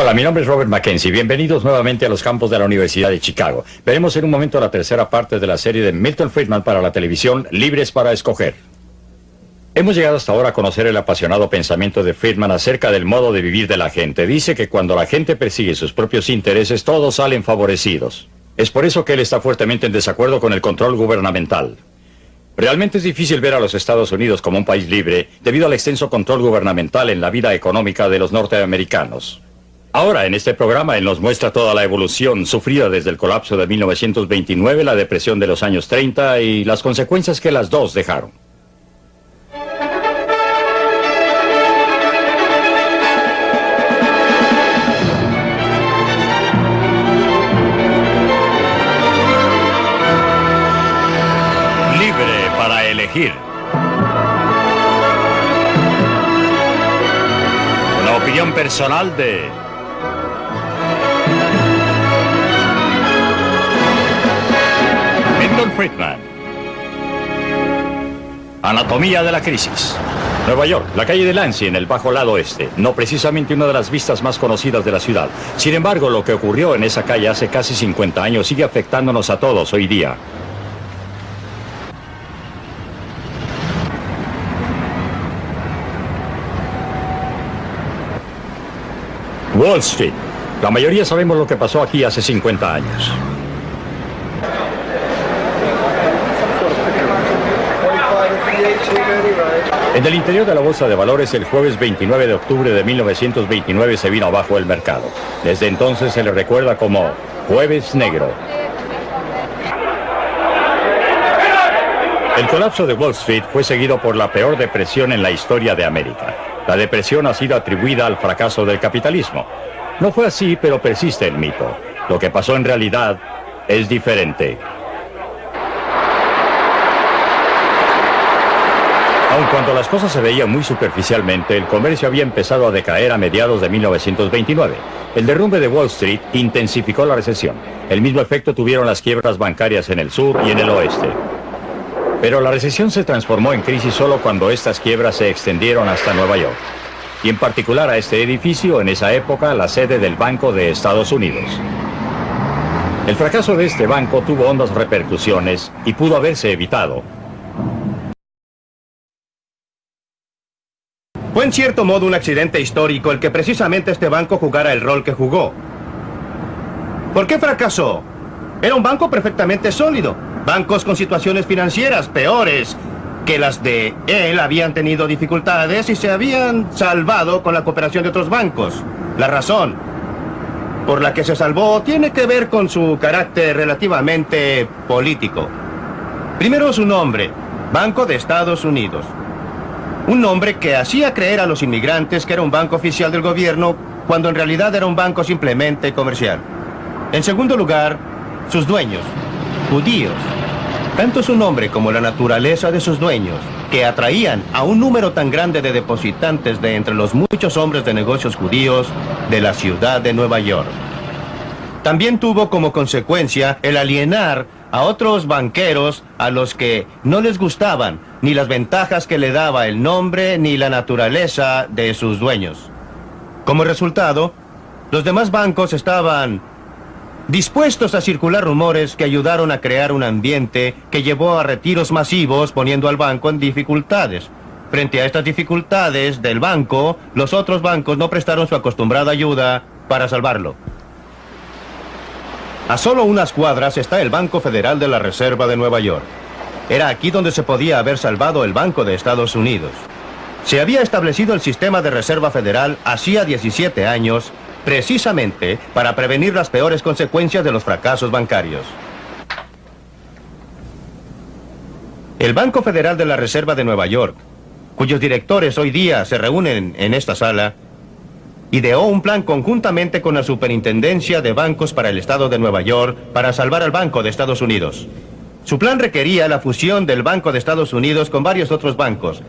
Hola, mi nombre es Robert Mackenzie. Bienvenidos nuevamente a los campos de la Universidad de Chicago. Veremos en un momento la tercera parte de la serie de Milton Friedman para la televisión, Libres para Escoger. Hemos llegado hasta ahora a conocer el apasionado pensamiento de Friedman acerca del modo de vivir de la gente. Dice que cuando la gente persigue sus propios intereses, todos salen favorecidos. Es por eso que él está fuertemente en desacuerdo con el control gubernamental. Realmente es difícil ver a los Estados Unidos como un país libre debido al extenso control gubernamental en la vida económica de los norteamericanos. Ahora, en este programa, él nos muestra toda la evolución sufrida desde el colapso de 1929, la depresión de los años 30 y las consecuencias que las dos dejaron. Una opinión personal de... Friedman. Anatomía de la crisis. Nueva York, la calle de Lancy en el bajo lado oeste, no precisamente una de las vistas más conocidas de la ciudad. Sin embargo, lo que ocurrió en esa calle hace casi 50 años sigue afectándonos a todos hoy día. Wall Street. La mayoría sabemos lo que pasó aquí hace 50 años. En el interior de la Bolsa de Valores, el jueves 29 de octubre de 1929 se vino abajo el mercado. Desde entonces se le recuerda como Jueves Negro. El colapso de Wall Street fue seguido por la peor depresión en la historia de América. La depresión ha sido atribuida al fracaso del capitalismo. No fue así, pero persiste el mito. Lo que pasó en realidad es diferente. Aun cuando las cosas se veían muy superficialmente, el comercio había empezado a decaer a mediados de 1929. El derrumbe de Wall Street intensificó la recesión. El mismo efecto tuvieron las quiebras bancarias en el sur y en el oeste. Pero la recesión se transformó en crisis solo cuando estas quiebras se extendieron hasta Nueva York. Y en particular a este edificio, en esa época, la sede del Banco de Estados Unidos. El fracaso de este banco tuvo hondas repercusiones y pudo haberse evitado. Fue en cierto modo un accidente histórico el que precisamente este banco jugara el rol que jugó. ¿Por qué fracasó? Era un banco perfectamente sólido. Bancos con situaciones financieras peores que las de él habían tenido dificultades y se habían salvado con la cooperación de otros bancos. La razón por la que se salvó tiene que ver con su carácter relativamente político. Primero su nombre, Banco de Estados Unidos. Un nombre que hacía creer a los inmigrantes que era un banco oficial del gobierno cuando en realidad era un banco simplemente comercial. En segundo lugar, sus dueños, judíos. Tanto su nombre como la naturaleza de sus dueños, que atraían a un número tan grande de depositantes de entre los muchos hombres de negocios judíos de la ciudad de Nueva York. También tuvo como consecuencia el alienar a otros banqueros a los que no les gustaban ni las ventajas que le daba el nombre ni la naturaleza de sus dueños. Como resultado, los demás bancos estaban dispuestos a circular rumores que ayudaron a crear un ambiente que llevó a retiros masivos poniendo al banco en dificultades. Frente a estas dificultades del banco, los otros bancos no prestaron su acostumbrada ayuda para salvarlo. A solo unas cuadras está el Banco Federal de la Reserva de Nueva York. Era aquí donde se podía haber salvado el Banco de Estados Unidos. Se había establecido el sistema de reserva federal hacía 17 años precisamente para prevenir las peores consecuencias de los fracasos bancarios. El Banco Federal de la Reserva de Nueva York, cuyos directores hoy día se reúnen en esta sala, ideó un plan conjuntamente con la Superintendencia de Bancos para el Estado de Nueva York para salvar al Banco de Estados Unidos. Su plan requería la fusión del Banco de Estados Unidos con varios otros bancos,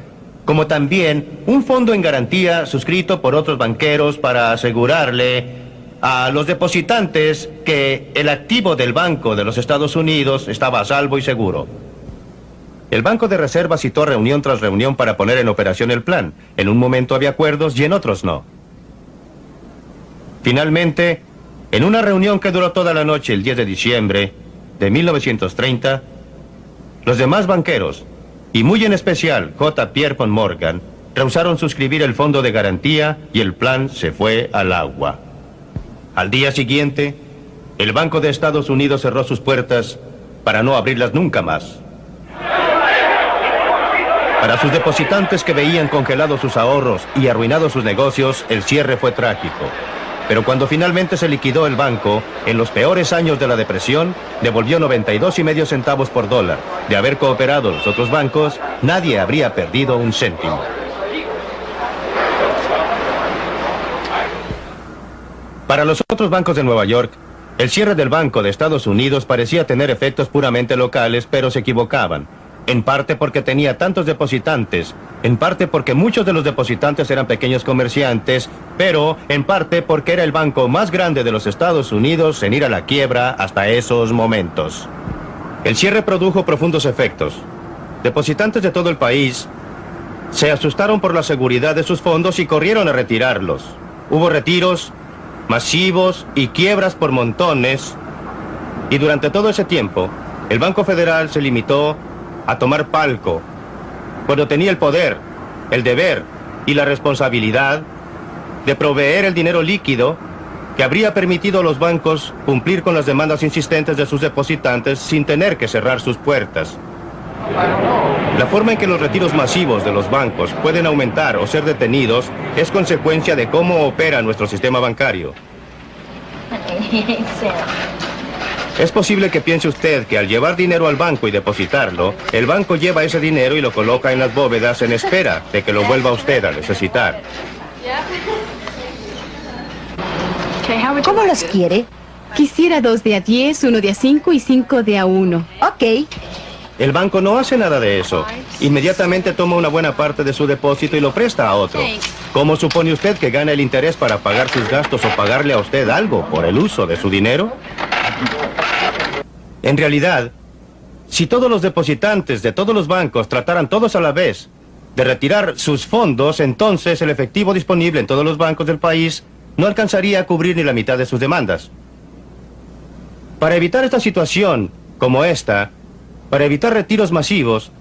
como también un fondo en garantía suscrito por otros banqueros para asegurarle a los depositantes que el activo del Banco de los Estados Unidos estaba a salvo y seguro. El Banco de Reserva citó reunión tras reunión para poner en operación el plan. En un momento había acuerdos y en otros no. Finalmente, en una reunión que duró toda la noche el 10 de diciembre de 1930, los demás banqueros, y muy en especial J. Pierre von Morgan, rehusaron suscribir el fondo de garantía y el plan se fue al agua. Al día siguiente, el Banco de Estados Unidos cerró sus puertas para no abrirlas nunca más. Para sus depositantes que veían congelados sus ahorros y arruinados sus negocios, el cierre fue trágico. Pero cuando finalmente se liquidó el banco, en los peores años de la depresión, devolvió 92 y medio centavos por dólar. De haber cooperado los otros bancos, nadie habría perdido un céntimo. Para los otros bancos de Nueva York, el cierre del Banco de Estados Unidos parecía tener efectos puramente locales, pero se equivocaban. En parte porque tenía tantos depositantes, en parte porque muchos de los depositantes eran pequeños comerciantes, pero en parte porque era el banco más grande de los Estados Unidos en ir a la quiebra hasta esos momentos. El cierre produjo profundos efectos. Depositantes de todo el país se asustaron por la seguridad de sus fondos y corrieron a retirarlos. Hubo retiros masivos y quiebras por montones. Y durante todo ese tiempo, el Banco Federal se limitó a tomar palco cuando tenía el poder, el deber y la responsabilidad de proveer el dinero líquido que habría permitido a los bancos cumplir con las demandas insistentes de sus depositantes sin tener que cerrar sus puertas. La forma en que los retiros masivos de los bancos pueden aumentar o ser detenidos es consecuencia de cómo opera nuestro sistema bancario. Es posible que piense usted que al llevar dinero al banco y depositarlo, el banco lleva ese dinero y lo coloca en las bóvedas en espera de que lo vuelva usted a necesitar. ¿Cómo los quiere? Quisiera dos de a 10, uno de a 5 y cinco de a 1. Ok. El banco no hace nada de eso. Inmediatamente toma una buena parte de su depósito y lo presta a otro. ¿Cómo supone usted que gana el interés para pagar sus gastos o pagarle a usted algo por el uso de su dinero? En realidad, si todos los depositantes de todos los bancos trataran todos a la vez de retirar sus fondos, entonces el efectivo disponible en todos los bancos del país no alcanzaría a cubrir ni la mitad de sus demandas. Para evitar esta situación, como esta, para evitar retiros masivos,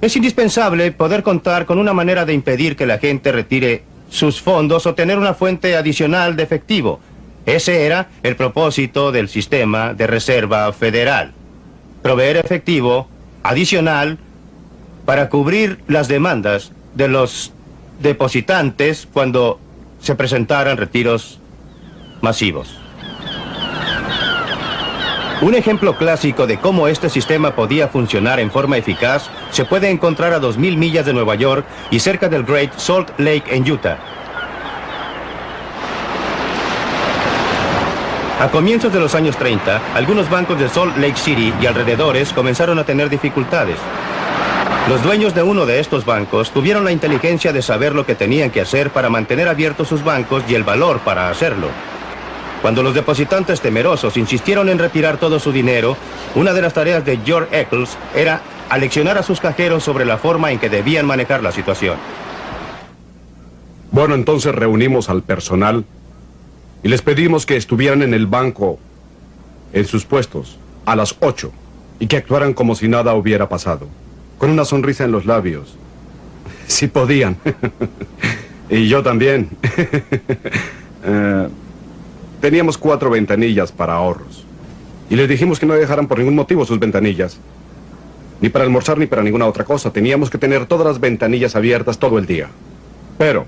es indispensable poder contar con una manera de impedir que la gente retire sus fondos o tener una fuente adicional de efectivo. Ese era el propósito del sistema de reserva federal. Proveer efectivo adicional para cubrir las demandas de los depositantes cuando se presentaran retiros masivos. Un ejemplo clásico de cómo este sistema podía funcionar en forma eficaz se puede encontrar a 2.000 millas de Nueva York y cerca del Great Salt Lake en Utah. A comienzos de los años 30, algunos bancos de Salt Lake City y alrededores comenzaron a tener dificultades. Los dueños de uno de estos bancos tuvieron la inteligencia de saber lo que tenían que hacer para mantener abiertos sus bancos y el valor para hacerlo. Cuando los depositantes temerosos insistieron en retirar todo su dinero, una de las tareas de George Eccles era aleccionar a sus cajeros sobre la forma en que debían manejar la situación. Bueno, entonces reunimos al personal y les pedimos que estuvieran en el banco, en sus puestos, a las 8 y que actuaran como si nada hubiera pasado, con una sonrisa en los labios. Si podían. y yo también. Eh, Teníamos cuatro ventanillas para ahorros. Y les dijimos que no dejaran por ningún motivo sus ventanillas. Ni para almorzar ni para ninguna otra cosa. Teníamos que tener todas las ventanillas abiertas todo el día. Pero,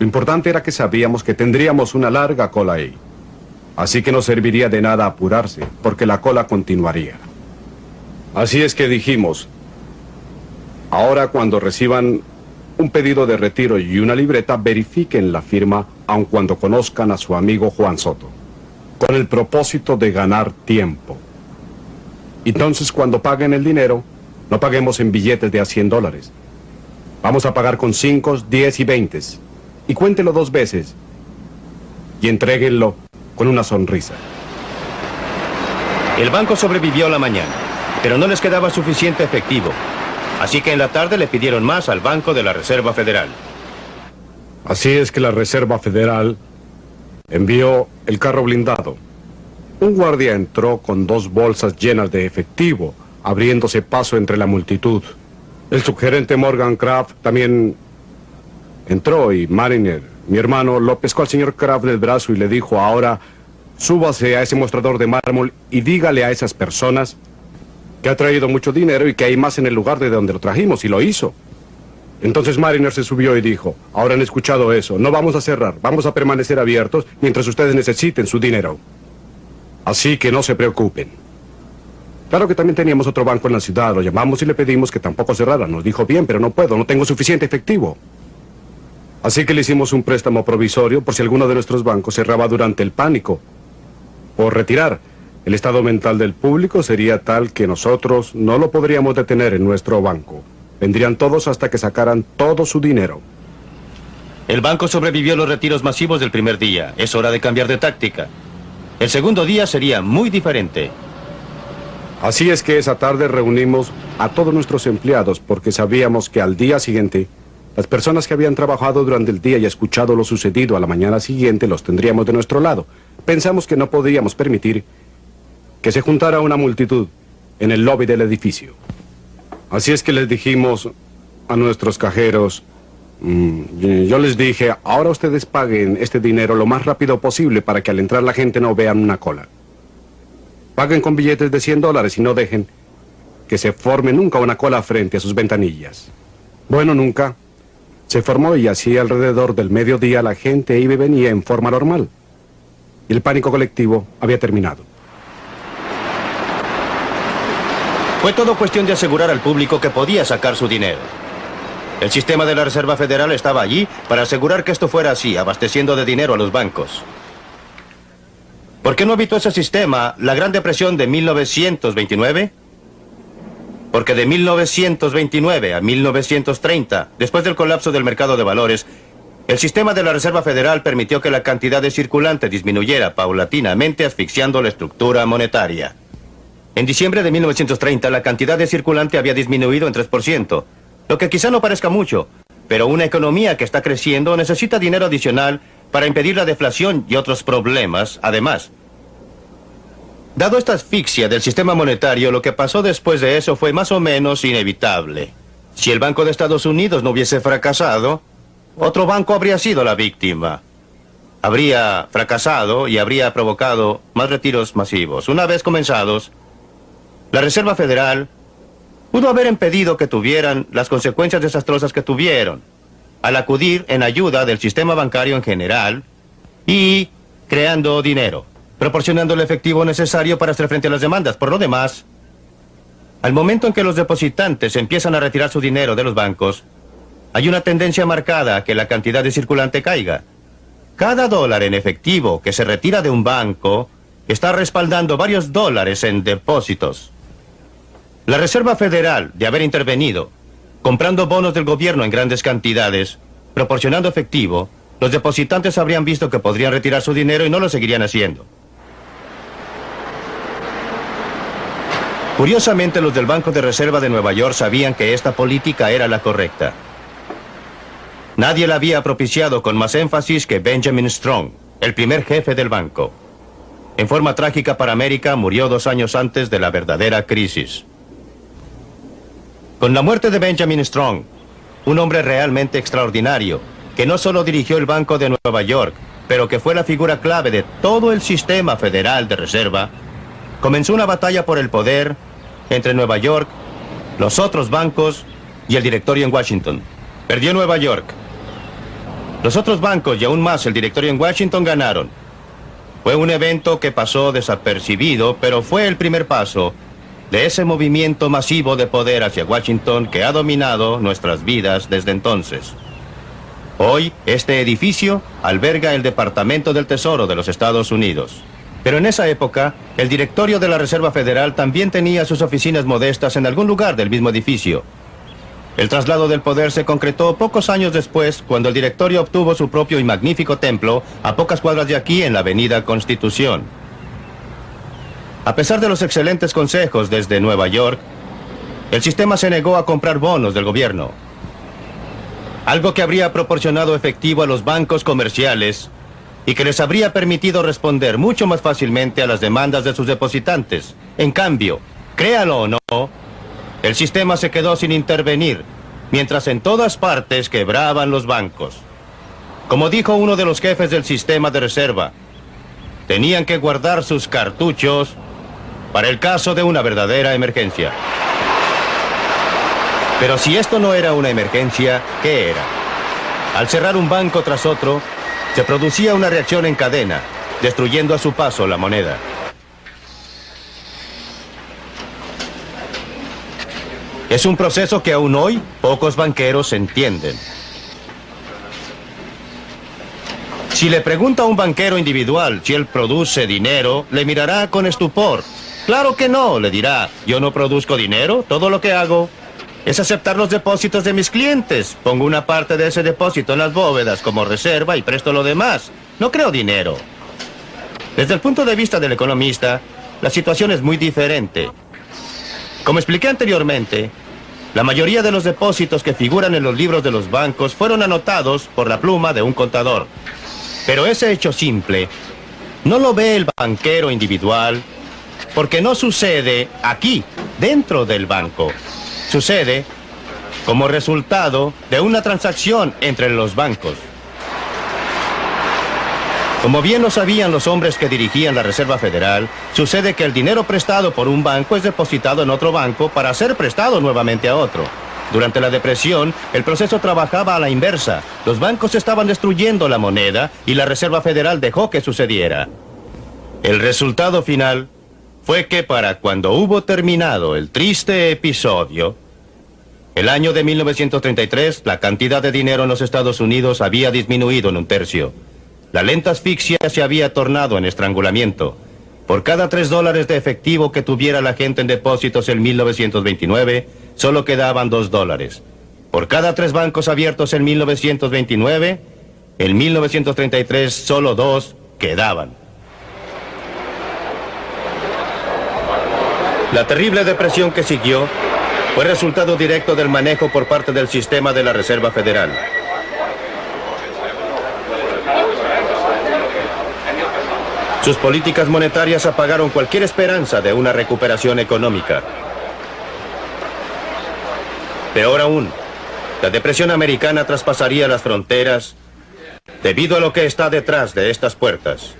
lo importante era que sabíamos que tendríamos una larga cola ahí. Así que no serviría de nada apurarse, porque la cola continuaría. Así es que dijimos, ahora cuando reciban un pedido de retiro y una libreta, verifiquen la firma aun cuando conozcan a su amigo Juan Soto, con el propósito de ganar tiempo. Entonces, cuando paguen el dinero, no paguemos en billetes de a 100 dólares. Vamos a pagar con 5, 10 y 20. Y cuéntelo dos veces. Y entréguenlo con una sonrisa. El banco sobrevivió la mañana, pero no les quedaba suficiente efectivo. Así que en la tarde le pidieron más al Banco de la Reserva Federal. Así es que la Reserva Federal envió el carro blindado. Un guardia entró con dos bolsas llenas de efectivo, abriéndose paso entre la multitud. El subgerente Morgan Kraft también entró y Mariner, mi hermano, lo pescó al señor Kraft del brazo y le dijo, ahora súbase a ese mostrador de mármol y dígale a esas personas que ha traído mucho dinero y que hay más en el lugar de donde lo trajimos, y lo hizo. Entonces Mariner se subió y dijo, ahora han escuchado eso, no vamos a cerrar, vamos a permanecer abiertos mientras ustedes necesiten su dinero. Así que no se preocupen. Claro que también teníamos otro banco en la ciudad, lo llamamos y le pedimos que tampoco cerrara. Nos dijo, bien, pero no puedo, no tengo suficiente efectivo. Así que le hicimos un préstamo provisorio por si alguno de nuestros bancos cerraba durante el pánico. Por retirar. El estado mental del público sería tal que nosotros no lo podríamos detener en nuestro banco. Vendrían todos hasta que sacaran todo su dinero. El banco sobrevivió a los retiros masivos del primer día. Es hora de cambiar de táctica. El segundo día sería muy diferente. Así es que esa tarde reunimos a todos nuestros empleados porque sabíamos que al día siguiente las personas que habían trabajado durante el día y escuchado lo sucedido a la mañana siguiente los tendríamos de nuestro lado. Pensamos que no podíamos permitir que se juntara una multitud en el lobby del edificio. Así es que les dijimos a nuestros cajeros, mm, yo les dije, ahora ustedes paguen este dinero lo más rápido posible para que al entrar la gente no vean una cola. Paguen con billetes de 100 dólares y no dejen que se forme nunca una cola frente a sus ventanillas. Bueno, nunca. Se formó y así alrededor del mediodía la gente iba y venía en forma normal. Y el pánico colectivo había terminado. Fue todo cuestión de asegurar al público que podía sacar su dinero. El sistema de la Reserva Federal estaba allí para asegurar que esto fuera así, abasteciendo de dinero a los bancos. ¿Por qué no evitó ese sistema la Gran Depresión de 1929? Porque de 1929 a 1930, después del colapso del mercado de valores, el sistema de la Reserva Federal permitió que la cantidad de circulante disminuyera paulatinamente asfixiando la estructura monetaria. En diciembre de 1930 la cantidad de circulante había disminuido en 3%, lo que quizá no parezca mucho, pero una economía que está creciendo necesita dinero adicional para impedir la deflación y otros problemas, además. Dado esta asfixia del sistema monetario, lo que pasó después de eso fue más o menos inevitable. Si el Banco de Estados Unidos no hubiese fracasado, otro banco habría sido la víctima. Habría fracasado y habría provocado más retiros masivos. Una vez comenzados, la Reserva Federal pudo haber impedido que tuvieran las consecuencias desastrosas que tuvieron al acudir en ayuda del sistema bancario en general y creando dinero, proporcionando el efectivo necesario para hacer frente a las demandas. Por lo demás, al momento en que los depositantes empiezan a retirar su dinero de los bancos, hay una tendencia marcada a que la cantidad de circulante caiga. Cada dólar en efectivo que se retira de un banco está respaldando varios dólares en depósitos. La Reserva Federal, de haber intervenido, comprando bonos del gobierno en grandes cantidades, proporcionando efectivo, los depositantes habrían visto que podrían retirar su dinero y no lo seguirían haciendo. Curiosamente, los del Banco de Reserva de Nueva York sabían que esta política era la correcta. Nadie la había propiciado con más énfasis que Benjamin Strong, el primer jefe del banco. En forma trágica para América, murió dos años antes de la verdadera crisis. Con la muerte de Benjamin Strong, un hombre realmente extraordinario, que no solo dirigió el Banco de Nueva York, pero que fue la figura clave de todo el sistema federal de reserva, comenzó una batalla por el poder entre Nueva York, los otros bancos y el directorio en Washington. Perdió Nueva York. Los otros bancos y aún más el directorio en Washington ganaron. Fue un evento que pasó desapercibido, pero fue el primer paso de ese movimiento masivo de poder hacia Washington que ha dominado nuestras vidas desde entonces. Hoy, este edificio alberga el Departamento del Tesoro de los Estados Unidos. Pero en esa época, el directorio de la Reserva Federal también tenía sus oficinas modestas en algún lugar del mismo edificio. El traslado del poder se concretó pocos años después, cuando el directorio obtuvo su propio y magnífico templo a pocas cuadras de aquí en la Avenida Constitución. A pesar de los excelentes consejos desde Nueva York, el sistema se negó a comprar bonos del gobierno. Algo que habría proporcionado efectivo a los bancos comerciales y que les habría permitido responder mucho más fácilmente a las demandas de sus depositantes. En cambio, créalo o no, el sistema se quedó sin intervenir, mientras en todas partes quebraban los bancos. Como dijo uno de los jefes del sistema de reserva, tenían que guardar sus cartuchos para el caso de una verdadera emergencia. Pero si esto no era una emergencia, ¿qué era? Al cerrar un banco tras otro, se producía una reacción en cadena, destruyendo a su paso la moneda. Es un proceso que aún hoy pocos banqueros entienden. Si le pregunta a un banquero individual si él produce dinero, le mirará con estupor. Claro que no, le dirá, yo no produzco dinero, todo lo que hago es aceptar los depósitos de mis clientes. Pongo una parte de ese depósito en las bóvedas como reserva y presto lo demás. No creo dinero. Desde el punto de vista del economista, la situación es muy diferente. Como expliqué anteriormente, la mayoría de los depósitos que figuran en los libros de los bancos fueron anotados por la pluma de un contador. Pero ese hecho simple no lo ve el banquero individual porque no sucede aquí, dentro del banco. Sucede como resultado de una transacción entre los bancos. Como bien lo sabían los hombres que dirigían la Reserva Federal, sucede que el dinero prestado por un banco es depositado en otro banco para ser prestado nuevamente a otro. Durante la depresión, el proceso trabajaba a la inversa. Los bancos estaban destruyendo la moneda y la Reserva Federal dejó que sucediera. El resultado final fue que para cuando hubo terminado el triste episodio, el año de 1933, la cantidad de dinero en los Estados Unidos había disminuido en un tercio. La lenta asfixia se había tornado en estrangulamiento. Por cada tres dólares de efectivo que tuviera la gente en depósitos en 1929, solo quedaban dos dólares. Por cada tres bancos abiertos en 1929, en 1933 solo dos quedaban. La terrible depresión que siguió fue resultado directo del manejo por parte del sistema de la Reserva Federal. Sus políticas monetarias apagaron cualquier esperanza de una recuperación económica. Peor aún, la depresión americana traspasaría las fronteras debido a lo que está detrás de estas puertas.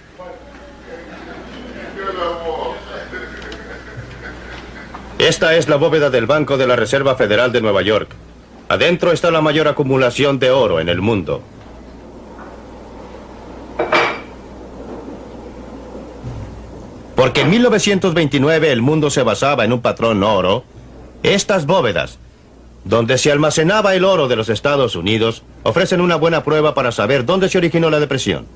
Esta es la bóveda del Banco de la Reserva Federal de Nueva York. Adentro está la mayor acumulación de oro en el mundo. Porque en 1929 el mundo se basaba en un patrón oro, estas bóvedas, donde se almacenaba el oro de los Estados Unidos, ofrecen una buena prueba para saber dónde se originó la depresión.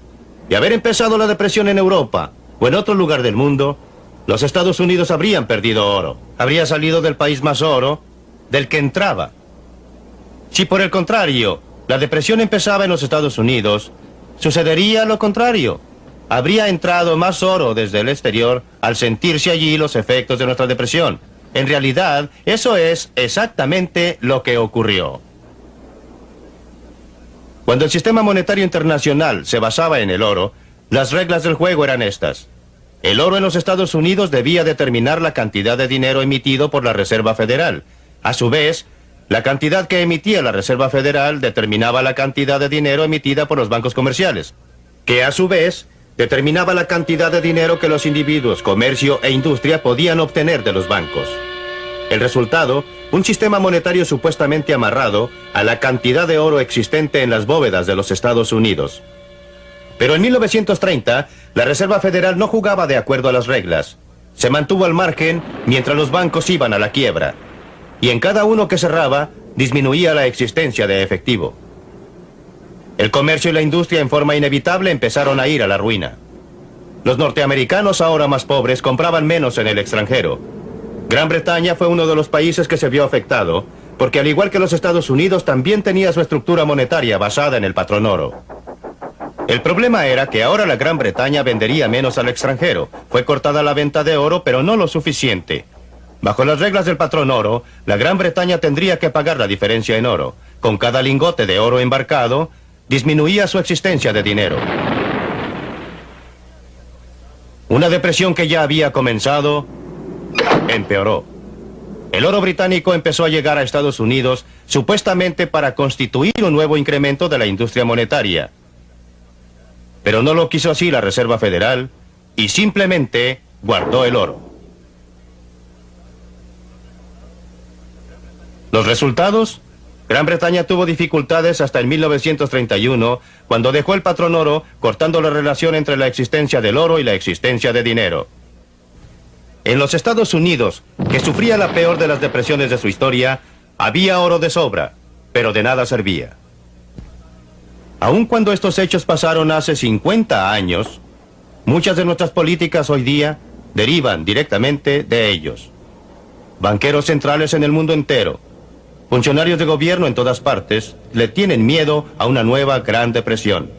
Y haber empezado la depresión en Europa o en otro lugar del mundo, los Estados Unidos habrían perdido oro. Habría salido del país más oro del que entraba. Si por el contrario, la depresión empezaba en los Estados Unidos, sucedería lo contrario habría entrado más oro desde el exterior al sentirse allí los efectos de nuestra depresión. En realidad, eso es exactamente lo que ocurrió. Cuando el sistema monetario internacional se basaba en el oro, las reglas del juego eran estas. El oro en los Estados Unidos debía determinar la cantidad de dinero emitido por la Reserva Federal. A su vez, la cantidad que emitía la Reserva Federal determinaba la cantidad de dinero emitida por los bancos comerciales, que a su vez determinaba la cantidad de dinero que los individuos, comercio e industria podían obtener de los bancos. El resultado, un sistema monetario supuestamente amarrado a la cantidad de oro existente en las bóvedas de los Estados Unidos. Pero en 1930, la Reserva Federal no jugaba de acuerdo a las reglas. Se mantuvo al margen mientras los bancos iban a la quiebra. Y en cada uno que cerraba, disminuía la existencia de efectivo. El comercio y la industria en forma inevitable empezaron a ir a la ruina. Los norteamericanos, ahora más pobres, compraban menos en el extranjero. Gran Bretaña fue uno de los países que se vio afectado, porque al igual que los Estados Unidos también tenía su estructura monetaria basada en el patrón oro. El problema era que ahora la Gran Bretaña vendería menos al extranjero. Fue cortada la venta de oro, pero no lo suficiente. Bajo las reglas del patrón oro, la Gran Bretaña tendría que pagar la diferencia en oro. Con cada lingote de oro embarcado, disminuía su existencia de dinero. Una depresión que ya había comenzado empeoró. El oro británico empezó a llegar a Estados Unidos supuestamente para constituir un nuevo incremento de la industria monetaria. Pero no lo quiso así la Reserva Federal y simplemente guardó el oro. ¿Los resultados? Gran Bretaña tuvo dificultades hasta el 1931, cuando dejó el patrón oro, cortando la relación entre la existencia del oro y la existencia de dinero. En los Estados Unidos, que sufría la peor de las depresiones de su historia, había oro de sobra, pero de nada servía. Aun cuando estos hechos pasaron hace 50 años, muchas de nuestras políticas hoy día derivan directamente de ellos. Banqueros centrales en el mundo entero, funcionarios de gobierno en todas partes, le tienen miedo a una nueva Gran Depresión.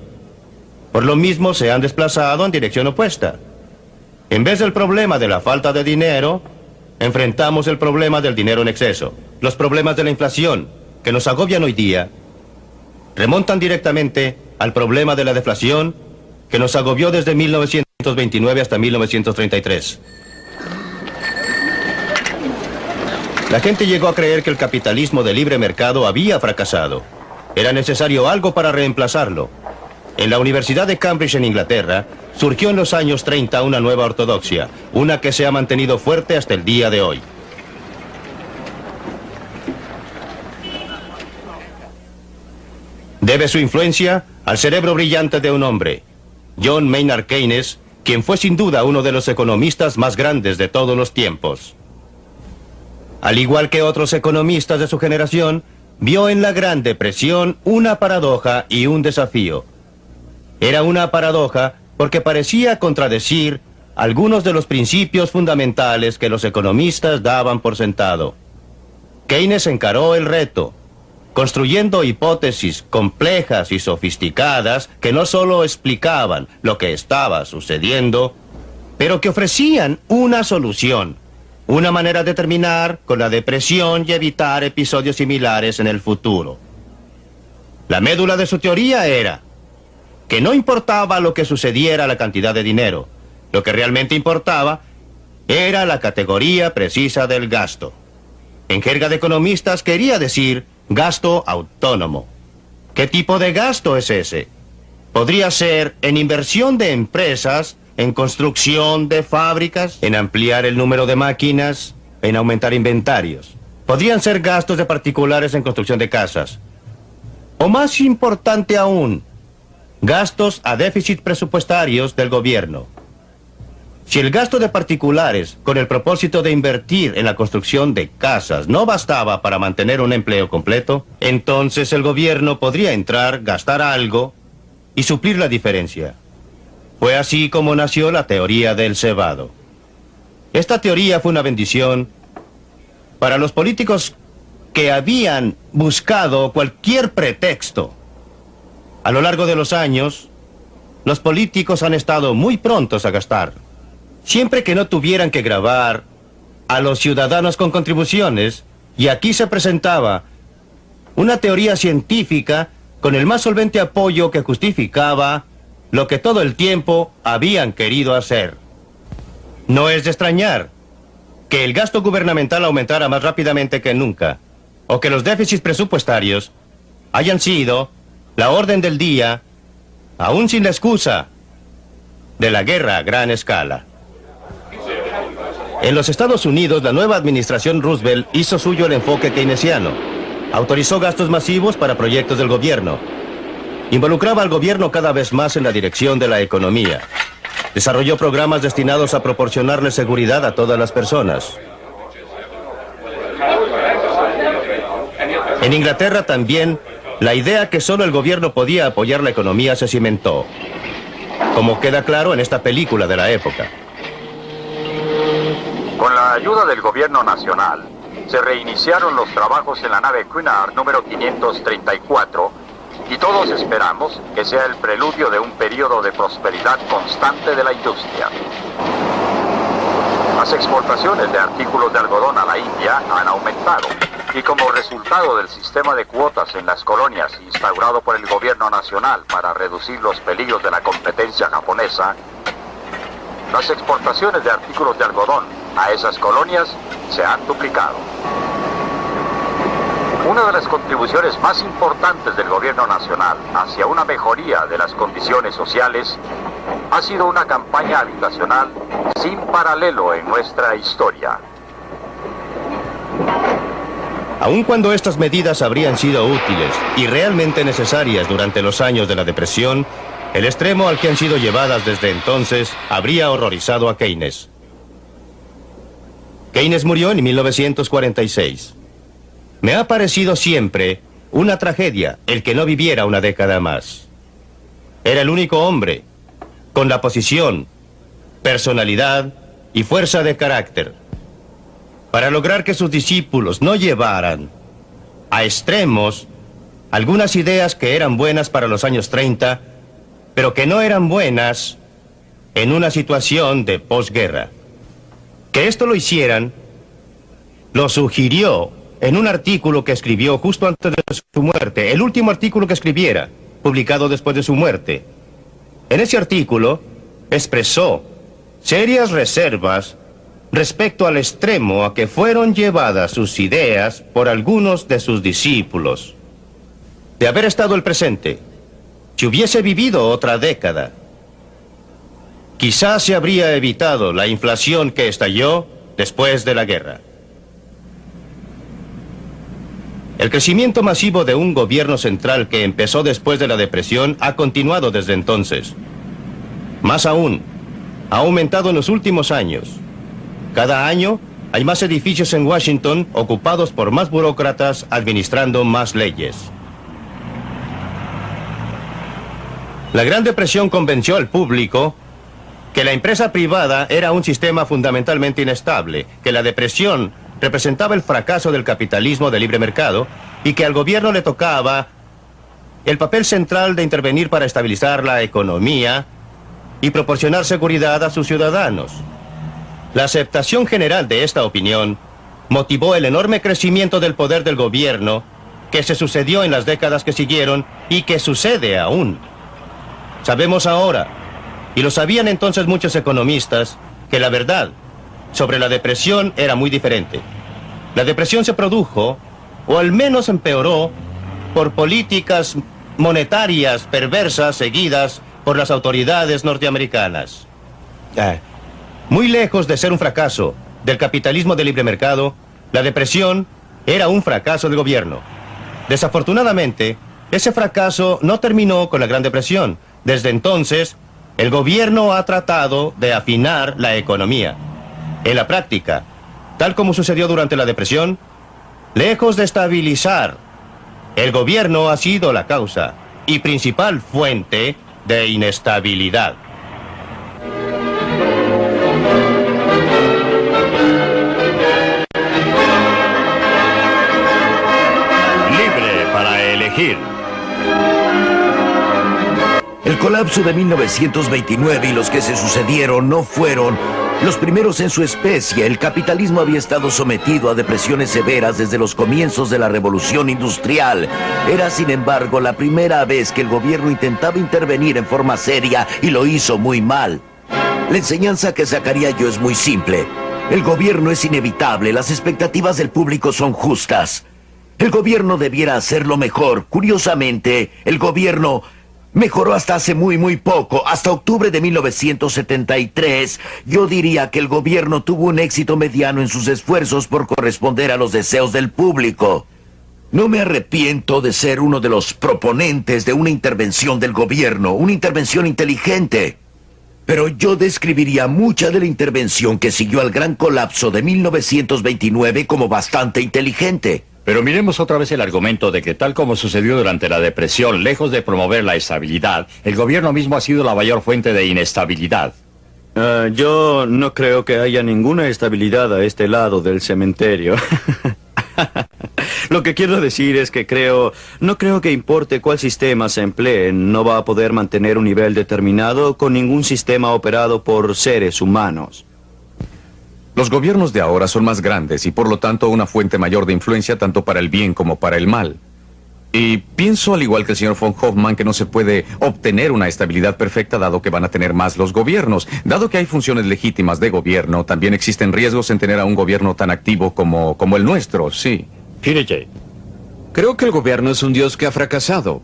Por lo mismo se han desplazado en dirección opuesta. En vez del problema de la falta de dinero, enfrentamos el problema del dinero en exceso. Los problemas de la inflación, que nos agobian hoy día, remontan directamente al problema de la deflación, que nos agobió desde 1929 hasta 1933. La gente llegó a creer que el capitalismo de libre mercado había fracasado. Era necesario algo para reemplazarlo. En la Universidad de Cambridge en Inglaterra, surgió en los años 30 una nueva ortodoxia, una que se ha mantenido fuerte hasta el día de hoy. Debe su influencia al cerebro brillante de un hombre, John Maynard Keynes, quien fue sin duda uno de los economistas más grandes de todos los tiempos. Al igual que otros economistas de su generación, vio en la Gran Depresión una paradoja y un desafío. Era una paradoja porque parecía contradecir algunos de los principios fundamentales que los economistas daban por sentado. Keynes encaró el reto, construyendo hipótesis complejas y sofisticadas que no solo explicaban lo que estaba sucediendo, pero que ofrecían una solución, una manera de terminar con la depresión y evitar episodios similares en el futuro. La médula de su teoría era que no importaba lo que sucediera la cantidad de dinero. Lo que realmente importaba era la categoría precisa del gasto. En jerga de economistas quería decir gasto autónomo. ¿Qué tipo de gasto es ese? Podría ser en inversión de empresas, en construcción de fábricas, en ampliar el número de máquinas, en aumentar inventarios. Podrían ser gastos de particulares en construcción de casas. O más importante aún, Gastos a déficit presupuestarios del gobierno. Si el gasto de particulares, con el propósito de invertir en la construcción de casas, no bastaba para mantener un empleo completo, entonces el gobierno podría entrar, gastar algo y suplir la diferencia. Fue así como nació la teoría del cebado. Esta teoría fue una bendición para los políticos que habían buscado cualquier pretexto a lo largo de los años, los políticos han estado muy prontos a gastar. Siempre que no tuvieran que grabar a los ciudadanos con contribuciones, y aquí se presentaba una teoría científica con el más solvente apoyo que justificaba lo que todo el tiempo habían querido hacer. No es de extrañar que el gasto gubernamental aumentara más rápidamente que nunca, o que los déficits presupuestarios hayan sido la orden del día, aún sin la excusa de la guerra a gran escala. En los Estados Unidos, la nueva administración Roosevelt hizo suyo el enfoque keynesiano. Autorizó gastos masivos para proyectos del gobierno. Involucraba al gobierno cada vez más en la dirección de la economía. Desarrolló programas destinados a proporcionarle seguridad a todas las personas. En Inglaterra también la idea que solo el gobierno podía apoyar la economía se cimentó, como queda claro en esta película de la época. Con la ayuda del gobierno nacional, se reiniciaron los trabajos en la nave Cunard número 534 y todos esperamos que sea el preludio de un periodo de prosperidad constante de la industria. Las exportaciones de artículos de algodón a la India han aumentado y como resultado del sistema de cuotas en las colonias instaurado por el gobierno nacional para reducir los peligros de la competencia japonesa, las exportaciones de artículos de algodón a esas colonias se han duplicado. Una de las contribuciones más importantes del gobierno nacional hacia una mejoría de las condiciones sociales ha sido una campaña habitacional sin paralelo en nuestra historia. Aun cuando estas medidas habrían sido útiles y realmente necesarias durante los años de la depresión, el extremo al que han sido llevadas desde entonces habría horrorizado a Keynes. Keynes murió en 1946. Me ha parecido siempre una tragedia el que no viviera una década más. Era el único hombre con la posición, personalidad y fuerza de carácter para lograr que sus discípulos no llevaran a extremos algunas ideas que eran buenas para los años 30, pero que no eran buenas en una situación de posguerra. Que esto lo hicieran, lo sugirió en un artículo que escribió justo antes de su muerte, el último artículo que escribiera, publicado después de su muerte. En ese artículo expresó serias reservas respecto al extremo a que fueron llevadas sus ideas por algunos de sus discípulos. De haber estado el presente, si hubiese vivido otra década, quizás se habría evitado la inflación que estalló después de la guerra. El crecimiento masivo de un gobierno central que empezó después de la depresión ha continuado desde entonces. Más aún, ha aumentado en los últimos años. Cada año hay más edificios en Washington ocupados por más burócratas administrando más leyes. La Gran Depresión convenció al público que la empresa privada era un sistema fundamentalmente inestable, que la depresión representaba el fracaso del capitalismo de libre mercado y que al gobierno le tocaba el papel central de intervenir para estabilizar la economía y proporcionar seguridad a sus ciudadanos. La aceptación general de esta opinión motivó el enorme crecimiento del poder del gobierno que se sucedió en las décadas que siguieron y que sucede aún. Sabemos ahora, y lo sabían entonces muchos economistas, que la verdad sobre la depresión era muy diferente. La depresión se produjo, o al menos empeoró, por políticas monetarias perversas seguidas por las autoridades norteamericanas. Muy lejos de ser un fracaso del capitalismo de libre mercado, la depresión era un fracaso del gobierno. Desafortunadamente, ese fracaso no terminó con la Gran Depresión. Desde entonces, el gobierno ha tratado de afinar la economía. En la práctica, tal como sucedió durante la depresión, lejos de estabilizar, el gobierno ha sido la causa y principal fuente de inestabilidad. El colapso de 1929 y los que se sucedieron no fueron los primeros en su especie. El capitalismo había estado sometido a depresiones severas desde los comienzos de la revolución industrial. Era, sin embargo, la primera vez que el gobierno intentaba intervenir en forma seria y lo hizo muy mal. La enseñanza que sacaría yo es muy simple. El gobierno es inevitable, las expectativas del público son justas. El gobierno debiera hacerlo mejor. Curiosamente, el gobierno mejoró hasta hace muy, muy poco. Hasta octubre de 1973, yo diría que el gobierno tuvo un éxito mediano en sus esfuerzos por corresponder a los deseos del público. No me arrepiento de ser uno de los proponentes de una intervención del gobierno, una intervención inteligente. Pero yo describiría mucha de la intervención que siguió al gran colapso de 1929 como bastante inteligente. Pero miremos otra vez el argumento de que tal como sucedió durante la depresión, lejos de promover la estabilidad, el gobierno mismo ha sido la mayor fuente de inestabilidad. Ah, yo no creo que haya ninguna estabilidad a este lado del cementerio. Lo que quiero decir es que creo, no creo que importe cuál sistema se emplee, no va a poder mantener un nivel determinado con ningún sistema operado por seres humanos. Los gobiernos de ahora son más grandes y por lo tanto una fuente mayor de influencia tanto para el bien como para el mal. Y pienso, al igual que el señor von Hoffman, que no se puede obtener una estabilidad perfecta dado que van a tener más los gobiernos. Dado que hay funciones legítimas de gobierno, también existen riesgos en tener a un gobierno tan activo como, como el nuestro, sí. Creo que el gobierno es un dios que ha fracasado.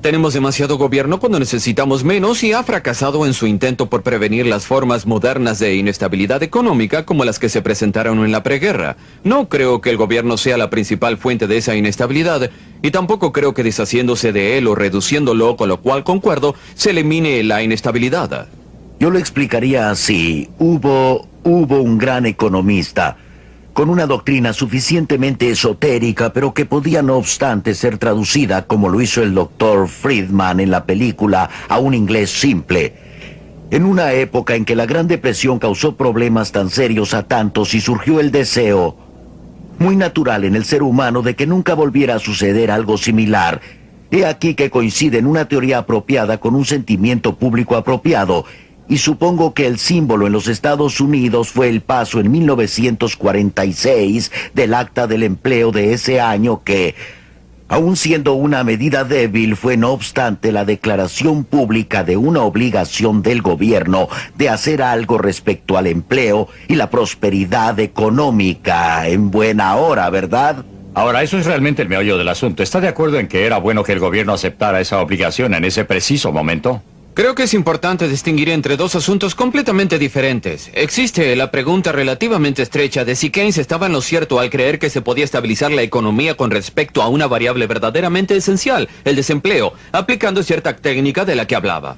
Tenemos demasiado gobierno cuando necesitamos menos y ha fracasado en su intento por prevenir las formas modernas de inestabilidad económica como las que se presentaron en la preguerra. No creo que el gobierno sea la principal fuente de esa inestabilidad y tampoco creo que deshaciéndose de él o reduciéndolo, con lo cual concuerdo, se elimine la inestabilidad. Yo lo explicaría así. Hubo, hubo un gran economista con una doctrina suficientemente esotérica, pero que podía no obstante ser traducida, como lo hizo el doctor Friedman en la película, a un inglés simple. En una época en que la Gran Depresión causó problemas tan serios a tantos y surgió el deseo, muy natural en el ser humano, de que nunca volviera a suceder algo similar, he aquí que coincide en una teoría apropiada con un sentimiento público apropiado, y supongo que el símbolo en los Estados Unidos fue el paso en 1946 del acta del empleo de ese año que, aun siendo una medida débil, fue no obstante la declaración pública de una obligación del gobierno de hacer algo respecto al empleo y la prosperidad económica en buena hora, ¿verdad? Ahora, eso es realmente el meollo del asunto. ¿Está de acuerdo en que era bueno que el gobierno aceptara esa obligación en ese preciso momento? Creo que es importante distinguir entre dos asuntos completamente diferentes. Existe la pregunta relativamente estrecha de si Keynes estaba en lo cierto al creer que se podía estabilizar la economía con respecto a una variable verdaderamente esencial, el desempleo, aplicando cierta técnica de la que hablaba.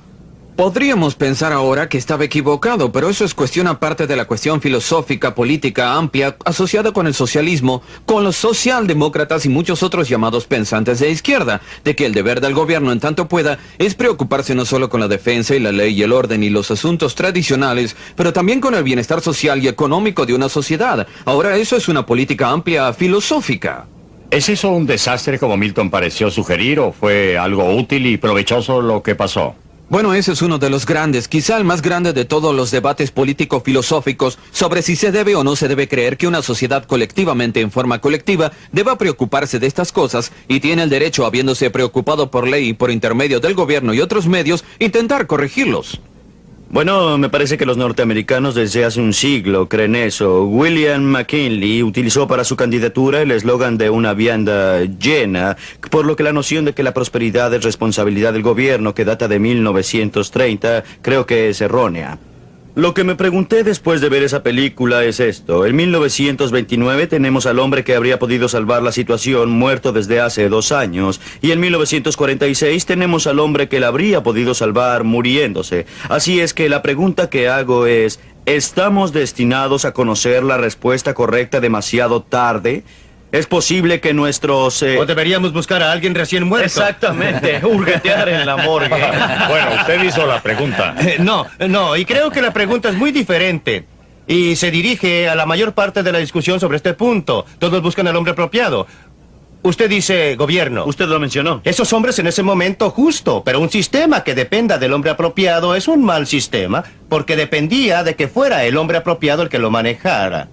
Podríamos pensar ahora que estaba equivocado, pero eso es cuestión aparte de la cuestión filosófica, política amplia, asociada con el socialismo, con los socialdemócratas y muchos otros llamados pensantes de izquierda, de que el deber del gobierno en tanto pueda es preocuparse no solo con la defensa y la ley y el orden y los asuntos tradicionales, pero también con el bienestar social y económico de una sociedad. Ahora eso es una política amplia filosófica. ¿Es eso un desastre como Milton pareció sugerir o fue algo útil y provechoso lo que pasó? Bueno, ese es uno de los grandes, quizá el más grande de todos los debates político-filosóficos sobre si se debe o no se debe creer que una sociedad colectivamente en forma colectiva deba preocuparse de estas cosas y tiene el derecho, habiéndose preocupado por ley y por intermedio del gobierno y otros medios, intentar corregirlos. Bueno, me parece que los norteamericanos desde hace un siglo creen eso. William McKinley utilizó para su candidatura el eslogan de una vianda llena, por lo que la noción de que la prosperidad es responsabilidad del gobierno, que data de 1930, creo que es errónea. Lo que me pregunté después de ver esa película es esto. En 1929 tenemos al hombre que habría podido salvar la situación muerto desde hace dos años. Y en 1946 tenemos al hombre que la habría podido salvar muriéndose. Así es que la pregunta que hago es, ¿estamos destinados a conocer la respuesta correcta demasiado tarde? Es posible que nuestros... Eh, o deberíamos buscar a alguien recién muerto. Exactamente, hurguetear en la morgue. bueno, usted hizo la pregunta. Eh, no, no, y creo que la pregunta es muy diferente. Y se dirige a la mayor parte de la discusión sobre este punto. Todos buscan al hombre apropiado. Usted dice gobierno. Usted lo mencionó. Esos hombres en ese momento justo, pero un sistema que dependa del hombre apropiado es un mal sistema, porque dependía de que fuera el hombre apropiado el que lo manejara.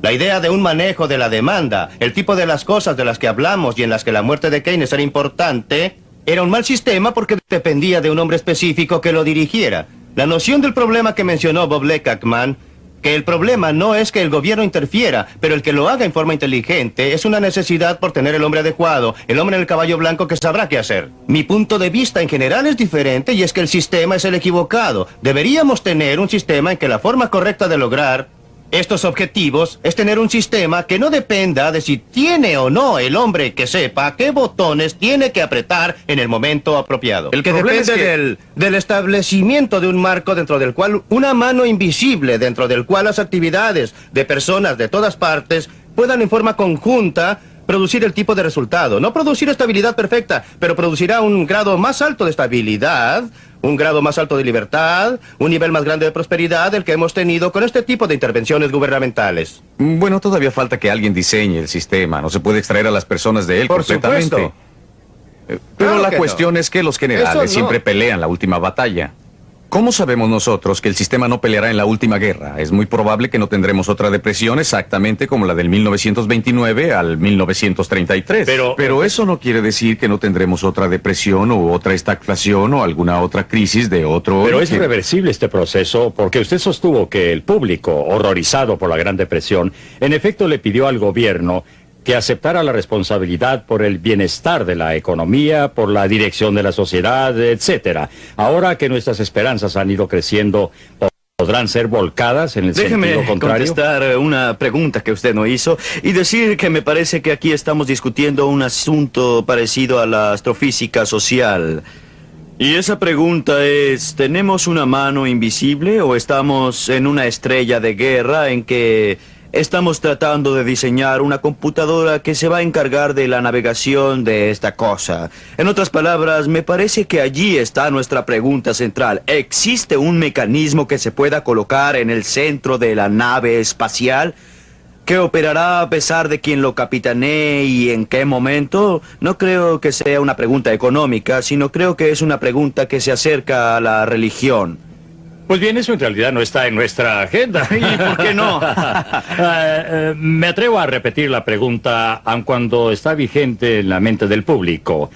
La idea de un manejo de la demanda, el tipo de las cosas de las que hablamos y en las que la muerte de Keynes era importante, era un mal sistema porque dependía de un hombre específico que lo dirigiera. La noción del problema que mencionó Bob Leckman, que el problema no es que el gobierno interfiera, pero el que lo haga en forma inteligente es una necesidad por tener el hombre adecuado, el hombre en el caballo blanco que sabrá qué hacer. Mi punto de vista en general es diferente y es que el sistema es el equivocado. Deberíamos tener un sistema en que la forma correcta de lograr estos objetivos es tener un sistema que no dependa de si tiene o no el hombre que sepa qué botones tiene que apretar en el momento apropiado. El que depende del, del establecimiento de un marco dentro del cual una mano invisible, dentro del cual las actividades de personas de todas partes puedan en forma conjunta producir el tipo de resultado. No producir estabilidad perfecta, pero producirá un grado más alto de estabilidad, un grado más alto de libertad, un nivel más grande de prosperidad del que hemos tenido con este tipo de intervenciones gubernamentales. Bueno, todavía falta que alguien diseñe el sistema. No se puede extraer a las personas de él Por completamente. supuesto. Pero Claro la cuestión no. es que los generales no. siempre pelean la última batalla. ¿Cómo sabemos nosotros que el sistema no peleará en la última guerra? Es muy probable que no tendremos otra depresión exactamente como la del 1929 al 1933. Pero- Pero eso no quiere decir que no tendremos otra depresión o otra estagflación o alguna otra crisis de otro Pero es reversible este proceso porque usted sostuvo que el público, horrorizado por la Gran Depresión, en efecto le pidió al gobierno que aceptara la responsabilidad por el bienestar de la economía, por la dirección de la sociedad, etcétera. Ahora que nuestras esperanzas han ido creciendo, podrán ser volcadas en el Déjeme sentido contrario. contestar eh, una pregunta que usted no hizo y decir que me parece que aquí estamos discutiendo un asunto parecido a la astrofísica social. Y esa pregunta es, ¿tenemos una mano invisible o estamos en una estrella de guerra en que estamos tratando de diseñar una computadora que se va a encargar de la navegación de esta cosa? En otras palabras, me parece que allí está nuestra pregunta central. ¿Existe un mecanismo que se pueda colocar en el centro de la nave espacial? que operará a pesar de quien lo capitanee y en qué momento? No creo que sea una pregunta económica, sino creo que es una pregunta que se acerca a la religión. Pues bien, eso en realidad no está en nuestra agenda. ¿Y por qué no? Eh, eh, me atrevo a repetir la pregunta, aun cuando está vigente en la mente del público.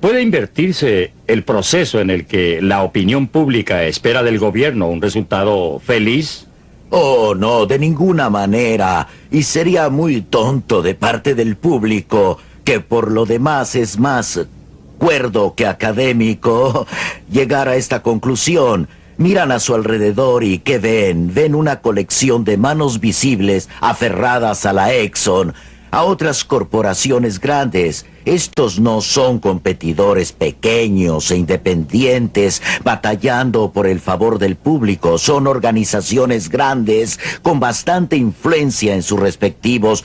¿Puede invertirse el proceso en el que la opinión pública espera del gobierno un resultado feliz? Oh, no, de ninguna manera. Y sería muy tonto de parte del público, que por lo demás es más cuerdo que académico, llegar a esta conclusión. Miran a su alrededor y ¿qué ven? Ven una colección de manos visibles aferradas a la Exxon, a otras corporaciones grandes. Estos no son competidores pequeños e independientes batallando por el favor del público. Son organizaciones grandes con bastante influencia en sus respectivos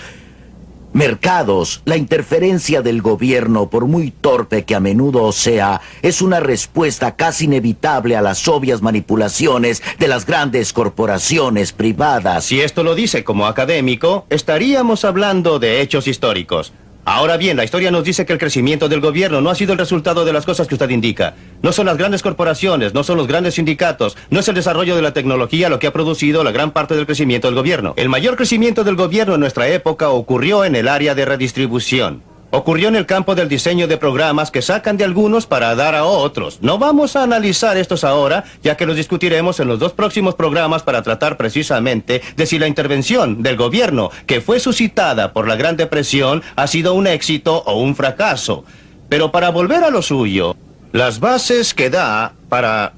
mercados. La interferencia del gobierno, por muy torpe que a menudo sea, es una respuesta casi inevitable a las obvias manipulaciones de las grandes corporaciones privadas. Si esto lo dice como académico, estaríamos hablando de hechos históricos. Ahora bien, la historia nos dice que el crecimiento del gobierno no ha sido el resultado de las cosas que usted indica. No son las grandes corporaciones, no son los grandes sindicatos, no es el desarrollo de la tecnología lo que ha producido la gran parte del crecimiento del gobierno. El mayor crecimiento del gobierno en nuestra época ocurrió en el área de redistribución. Ocurrió en el campo del diseño de programas que sacan de algunos para dar a otros. No vamos a analizar estos ahora, ya que los discutiremos en los dos próximos programas para tratar precisamente de si la intervención del gobierno que fue suscitada por la Gran Depresión ha sido un éxito o un fracaso. Pero para volver a lo suyo, las bases que da para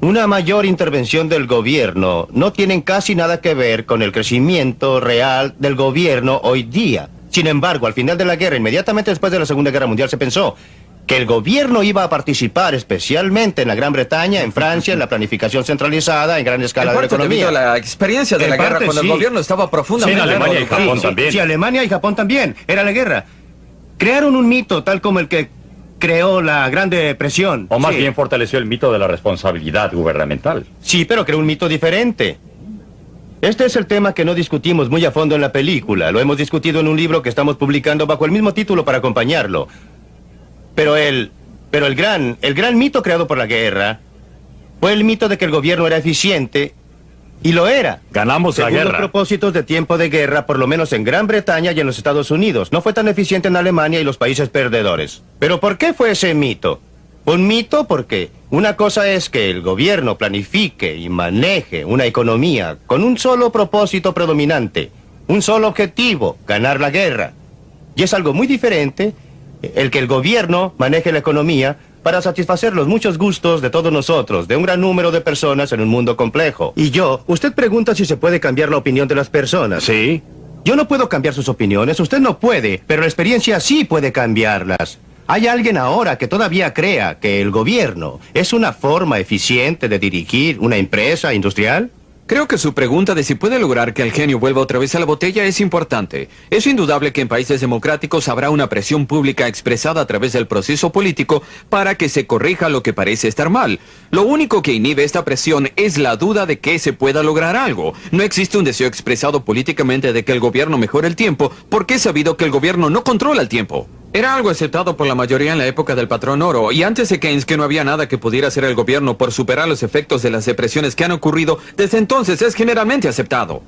una mayor intervención del gobierno no tienen casi nada que ver con el crecimiento real del gobierno hoy día. Sin embargo, al final de la guerra, inmediatamente después de la Segunda Guerra Mundial, se pensó que el gobierno iba a participar especialmente en la Gran Bretaña, en Francia, en la planificación centralizada, en gran escala En de la economía. debido a la experiencia de En la guerra cuando sí. el gobierno estaba profundamente... Sí, en Alemania y. Japón Sí, también. Sí, Alemania y Japón también. Era la guerra. Crearon un mito tal como el que creó la Gran Depresión. O más Sí. bien fortaleció el mito de la responsabilidad gubernamental. Sí, pero creó un mito diferente. Este es el tema que no discutimos muy a fondo en la película. Lo hemos discutido en un libro que estamos publicando bajo el mismo título para acompañarlo. Pero el, pero el gran, el gran mito creado por la guerra fue el mito de que el gobierno era eficiente y lo era. Ganamos la Según los guerra. propósitos de tiempo de guerra, por lo menos en Gran Bretaña y en los Estados Unidos. No fue tan eficiente en Alemania y los países perdedores. ¿Pero por qué fue ese mito? Un mito porque una cosa es que el gobierno planifique y maneje una economía con un solo propósito predominante, un solo objetivo, ganar la guerra. Y es algo muy diferente el que el gobierno maneje la economía para satisfacer los muchos gustos de todos nosotros, de un gran número de personas en un mundo complejo. Y yo, usted pregunta si se puede cambiar la opinión de las personas. Sí. Yo no puedo cambiar sus opiniones, usted no puede, pero la experiencia sí puede cambiarlas. ¿Hay alguien ahora que todavía crea que el gobierno es una forma eficiente de dirigir una empresa industrial? Creo que su pregunta de si puede lograr que el genio vuelva otra vez a la botella es importante. Es indudable que en países democráticos habrá una presión pública expresada a través del proceso político para que se corrija lo que parece estar mal. Lo único que inhibe esta presión es la duda de que se pueda lograr algo. No existe un deseo expresado políticamente de que el gobierno mejore el tiempo porque es sabido que el gobierno no controla el tiempo. Era algo aceptado por la mayoría en la época del patrón oro, y antes de Keynes que no había nada que pudiera hacer el gobierno por superar los efectos de las depresiones que han ocurrido, desde entonces es generalmente aceptado.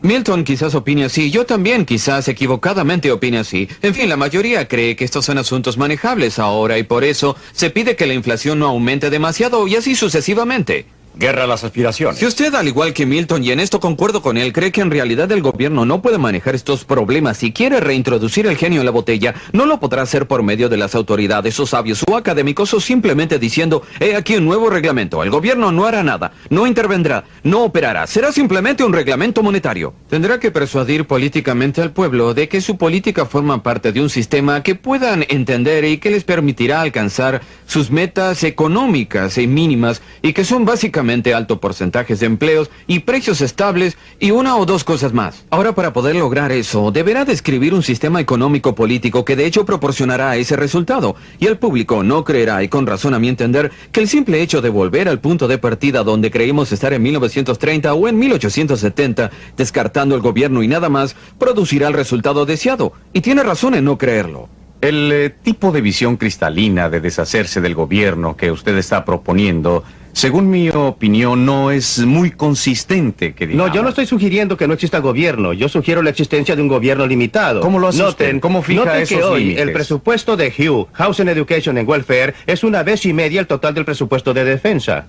Milton quizás opine así, yo también quizás equivocadamente opine así. En fin, la mayoría cree que estos son asuntos manejables ahora y por eso se pide que la inflación no aumente demasiado y así sucesivamente. Guerra a las aspiraciones. Si usted, al igual que Milton, y en esto concuerdo con él, cree que en realidad el gobierno no puede manejar estos problemas y quiere reintroducir el genio en la botella, no lo podrá hacer por medio de las autoridades o sabios o académicos o simplemente diciendo, he aquí un nuevo reglamento, el gobierno no hará nada, no intervendrá, no operará, será simplemente un reglamento monetario. Tendrá que persuadir políticamente al pueblo de que su política forma parte de un sistema que puedan entender y que les permitirá alcanzar sus metas económicas y mínimas y que son básicamente alto porcentajes de empleos y precios estables y una o dos cosas más. Ahora para poder lograr eso, deberá describir un sistema económico político que de hecho proporcionará ese resultado y el público no creerá y con razón a mi entender que el simple hecho de volver al punto de partida donde creímos estar en 1930 o en 1870, descartando el gobierno y nada más, producirá el resultado deseado. Y tiene razón en no creerlo. El eh, tipo de visión cristalina de deshacerse del gobierno que usted está proponiendo según mi opinión, no es muy consistente, que No, yo no estoy sugiriendo que no exista gobierno. Yo sugiero la existencia de un gobierno limitado. ¿Cómo lo hace usted? ¿Cómo fija noten esos que hoy límites? el presupuesto de Hugh, Housing Education and Welfare, es una vez y media el total del presupuesto de defensa.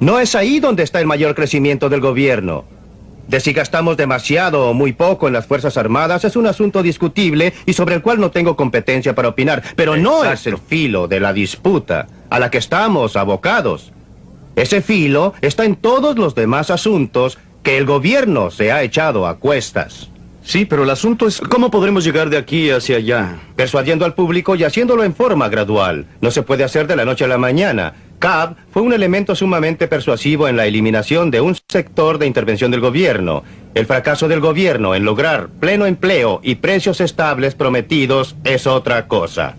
No es ahí donde está el mayor crecimiento del gobierno. De si gastamos demasiado o muy poco en las Fuerzas Armadas es un asunto discutible y sobre el cual no tengo competencia para opinar, pero no es el filo de la disputa a la que estamos abocados. Ese filo está en todos los demás asuntos que el gobierno se ha echado a cuestas. Sí, pero el asunto es cómo podremos llegar de aquí hacia allá. Persuadiendo al público y haciéndolo en forma gradual. No se puede hacer de la noche a la mañana. CAB fue un elemento sumamente persuasivo en la eliminación de un sector de intervención del gobierno. El fracaso del gobierno en lograr pleno empleo y precios estables prometidos es otra cosa.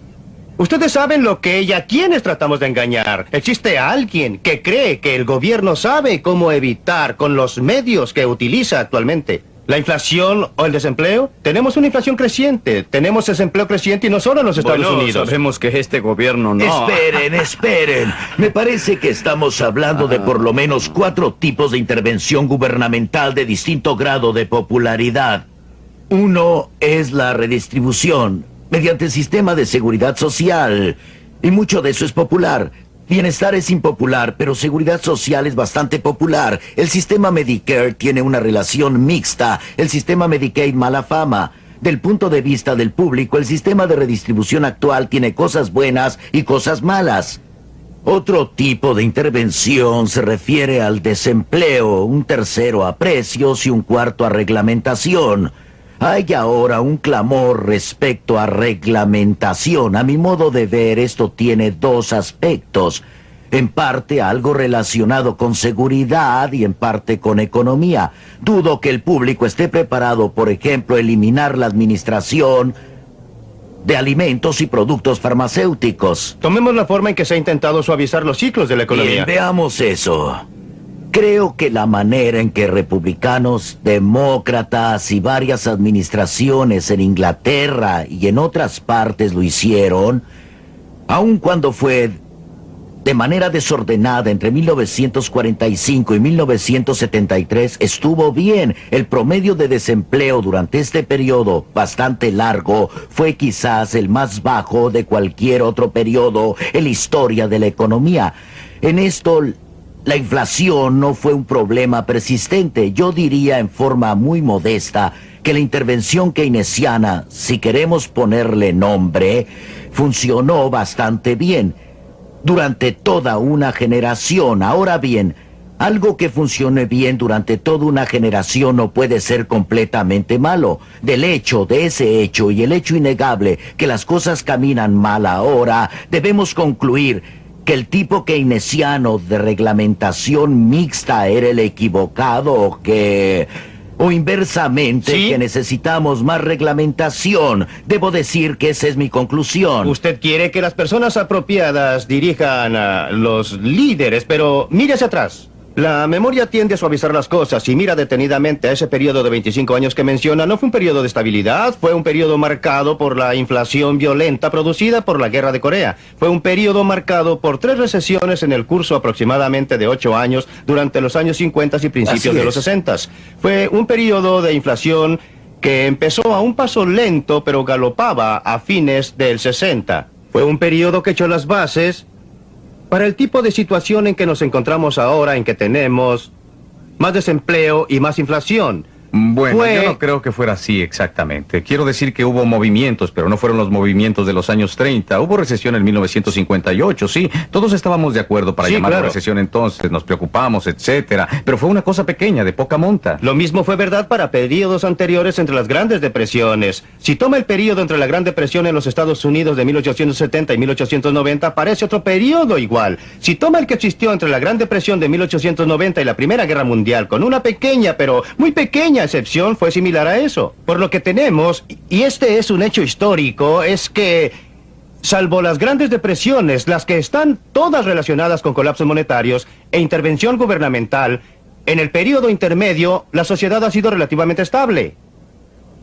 Ustedes saben lo que ella, quienes tratamos de engañar. Existe alguien que cree que el gobierno sabe cómo evitar con los medios que utiliza actualmente. ¿La inflación o el desempleo? Tenemos una inflación creciente, tenemos desempleo creciente y no solo en los Estados Bueno, Unidos. sabemos que este gobierno no... Esperen, esperen. Me parece que estamos hablando de por lo menos cuatro tipos de intervención gubernamental de distinto grado de popularidad. Uno es la redistribución, mediante el sistema de seguridad social. Y mucho de eso es popular. Bienestar es impopular, pero seguridad social es bastante popular. El sistema Medicare tiene una relación mixta. El sistema Medicaid mala fama. Del punto de vista del público, el sistema de redistribución actual tiene cosas buenas y cosas malas. Otro tipo de intervención se refiere al desempleo, un tercero a precios y un cuarto a reglamentación. Hay ahora un clamor respecto a reglamentación. A mi modo de ver, esto tiene dos aspectos. En parte algo relacionado con seguridad y en parte con economía. Dudo que el público esté preparado, por ejemplo, a eliminar la administración de alimentos y productos farmacéuticos. Tomemos la forma en que se ha intentado suavizar los ciclos de la economía. Bien, veamos eso. Creo que la manera en que republicanos, demócratas y varias administraciones en Inglaterra y en otras partes lo hicieron, aun cuando fue de manera desordenada entre 1945 y 1973, estuvo bien. El promedio de desempleo durante este periodo bastante largo fue quizás el más bajo de cualquier otro periodo en la historia de la economía. En esto, la inflación no fue un problema persistente. Yo diría en forma muy modesta que la intervención keynesiana, si queremos ponerle nombre, funcionó bastante bien durante toda una generación. Ahora bien, algo que funcione bien durante toda una generación no puede ser completamente malo. Del hecho, de ese hecho y el hecho innegable que las cosas caminan mal ahora, debemos concluir que el tipo keynesiano de reglamentación mixta era el equivocado o que... O inversamente, ¿Sí? que necesitamos más reglamentación. Debo decir que esa es mi conclusión. Usted quiere que las personas apropiadas dirijan a los líderes, pero mire hacia atrás. La memoria tiende a suavizar las cosas y mira detenidamente a ese periodo de 25 años que menciona. No fue un periodo de estabilidad, fue un periodo marcado por la inflación violenta producida por la guerra de Corea. Fue un periodo marcado por tres recesiones en el curso aproximadamente de ocho años durante los años 50 y principios de los es. 60. Fue un periodo de inflación que empezó a un paso lento pero galopaba a fines del 60. Fue un periodo que echó las bases para el tipo de situación en que nos encontramos ahora, en que tenemos más desempleo y más inflación. Bueno, Fue- yo no creo que fuera así exactamente. Quiero decir que hubo movimientos, pero no fueron los movimientos de los años 30. Hubo recesión en 1958, sí. Todos estábamos de acuerdo para Sí, llamar claro. recesión entonces, nos preocupamos, etcétera. Pero fue una cosa pequeña, de poca monta. Lo mismo fue verdad para periodos anteriores entre las grandes depresiones. Si toma el periodo entre la Gran Depresión en los Estados Unidos de 1870 y 1890, parece otro periodo igual. Si toma el que existió entre la Gran Depresión de 1890 y la Primera Guerra Mundial, con una pequeña, pero muy pequeña excepción, fue similar a eso. Por lo que tenemos, y este es un hecho histórico, es que Salvo las grandes depresiones, las que están todas relacionadas con colapsos monetarios e intervención gubernamental, en el periodo intermedio la sociedad ha sido relativamente estable.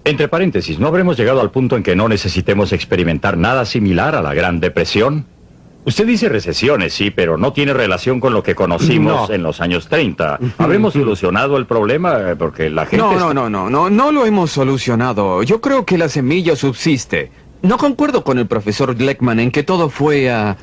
Entre paréntesis, ¿no habremos llegado al punto en que no necesitemos experimentar nada similar a la Gran Depresión? Usted dice recesiones, sí, pero no tiene relación con lo que conocimos No. en los años 30. ¿Habremos solucionado el problema? Eh, Porque la gente... No, está- no, no, no, no, no lo hemos solucionado. Yo creo que la semilla subsiste. No concuerdo con el profesor Gleckman en que todo fue a...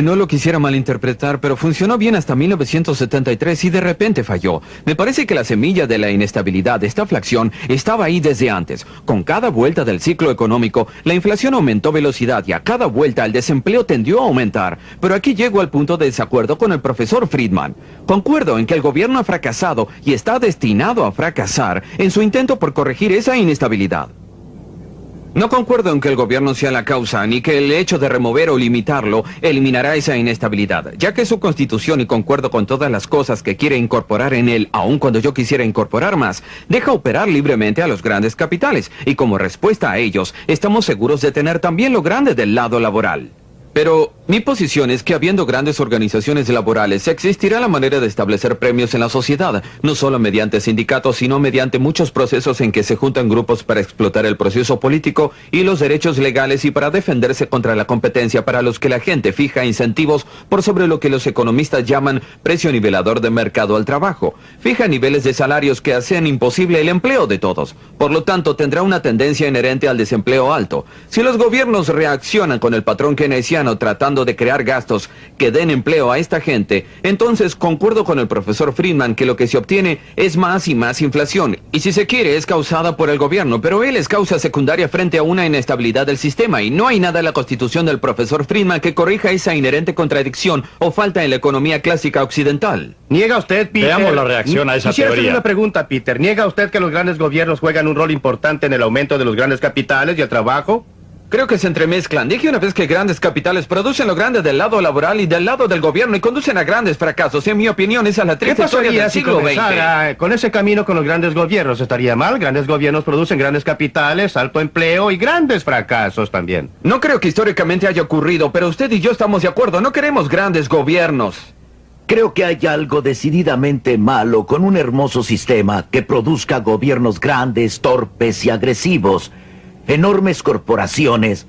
No lo quisiera malinterpretar, pero funcionó bien hasta 1973 y de repente falló. Me parece que la semilla de la inestabilidad de esta flación estaba ahí desde antes. Con cada vuelta del ciclo económico, la inflación aumentó velocidad y a cada vuelta el desempleo tendió a aumentar. Pero aquí llego al punto de desacuerdo con el profesor Friedman. Concuerdo en que el gobierno ha fracasado y está destinado a fracasar en su intento por corregir esa inestabilidad. No concuerdo en que el gobierno sea la causa, ni que el hecho de remover o limitarlo eliminará esa inestabilidad, ya que su constitución, y concuerdo con todas las cosas que quiere incorporar en él, aun cuando yo quisiera incorporar más, deja operar libremente a los grandes capitales, y como respuesta a ellos, estamos seguros de tener también lo grande del lado laboral. Pero mi posición es que habiendo grandes organizaciones laborales, existirá la manera de establecer premios en la sociedad, no solo mediante sindicatos, sino mediante muchos procesos en que se juntan grupos para explotar el proceso político y los derechos legales y para defenderse contra la competencia para los que la gente fija incentivos por sobre lo que los economistas llaman precio nivelador de mercado al trabajo. Fija niveles de salarios que hacen imposible el empleo de todos. Por lo tanto, tendrá una tendencia inherente al desempleo alto. Si los gobiernos reaccionan con el patrón keynesiano tratando de crear gastos que den empleo a esta gente, entonces concuerdo con el profesor Friedman que lo que se obtiene es más y más inflación. Y si se quiere es causada por el gobierno, pero él es causa secundaria frente a una inestabilidad del sistema y no hay nada en la constitución del profesor Friedman que corrija esa inherente contradicción o falta en la economía clásica occidental. ¿Niega usted, Peter? Veamos la reacción a esa Quisiera teoría. una pregunta, Peter. ¿Niega usted que los grandes gobiernos juegan un rol importante en el aumento de los grandes capitales y el trabajo? Creo que se entremezclan. Dije una vez que grandes capitales producen lo grande del lado laboral y del lado del gobierno y conducen a grandes fracasos. En mi opinión, esa es la ¿Qué triste historia del si siglo XX. con ese camino con los grandes gobiernos? ¿Estaría mal? Grandes gobiernos producen grandes capitales, alto empleo y grandes fracasos también. No creo que históricamente haya ocurrido, pero usted y yo estamos de acuerdo. No queremos grandes gobiernos. Creo que hay algo decididamente malo con un hermoso sistema que produzca gobiernos grandes, torpes y agresivos, enormes corporaciones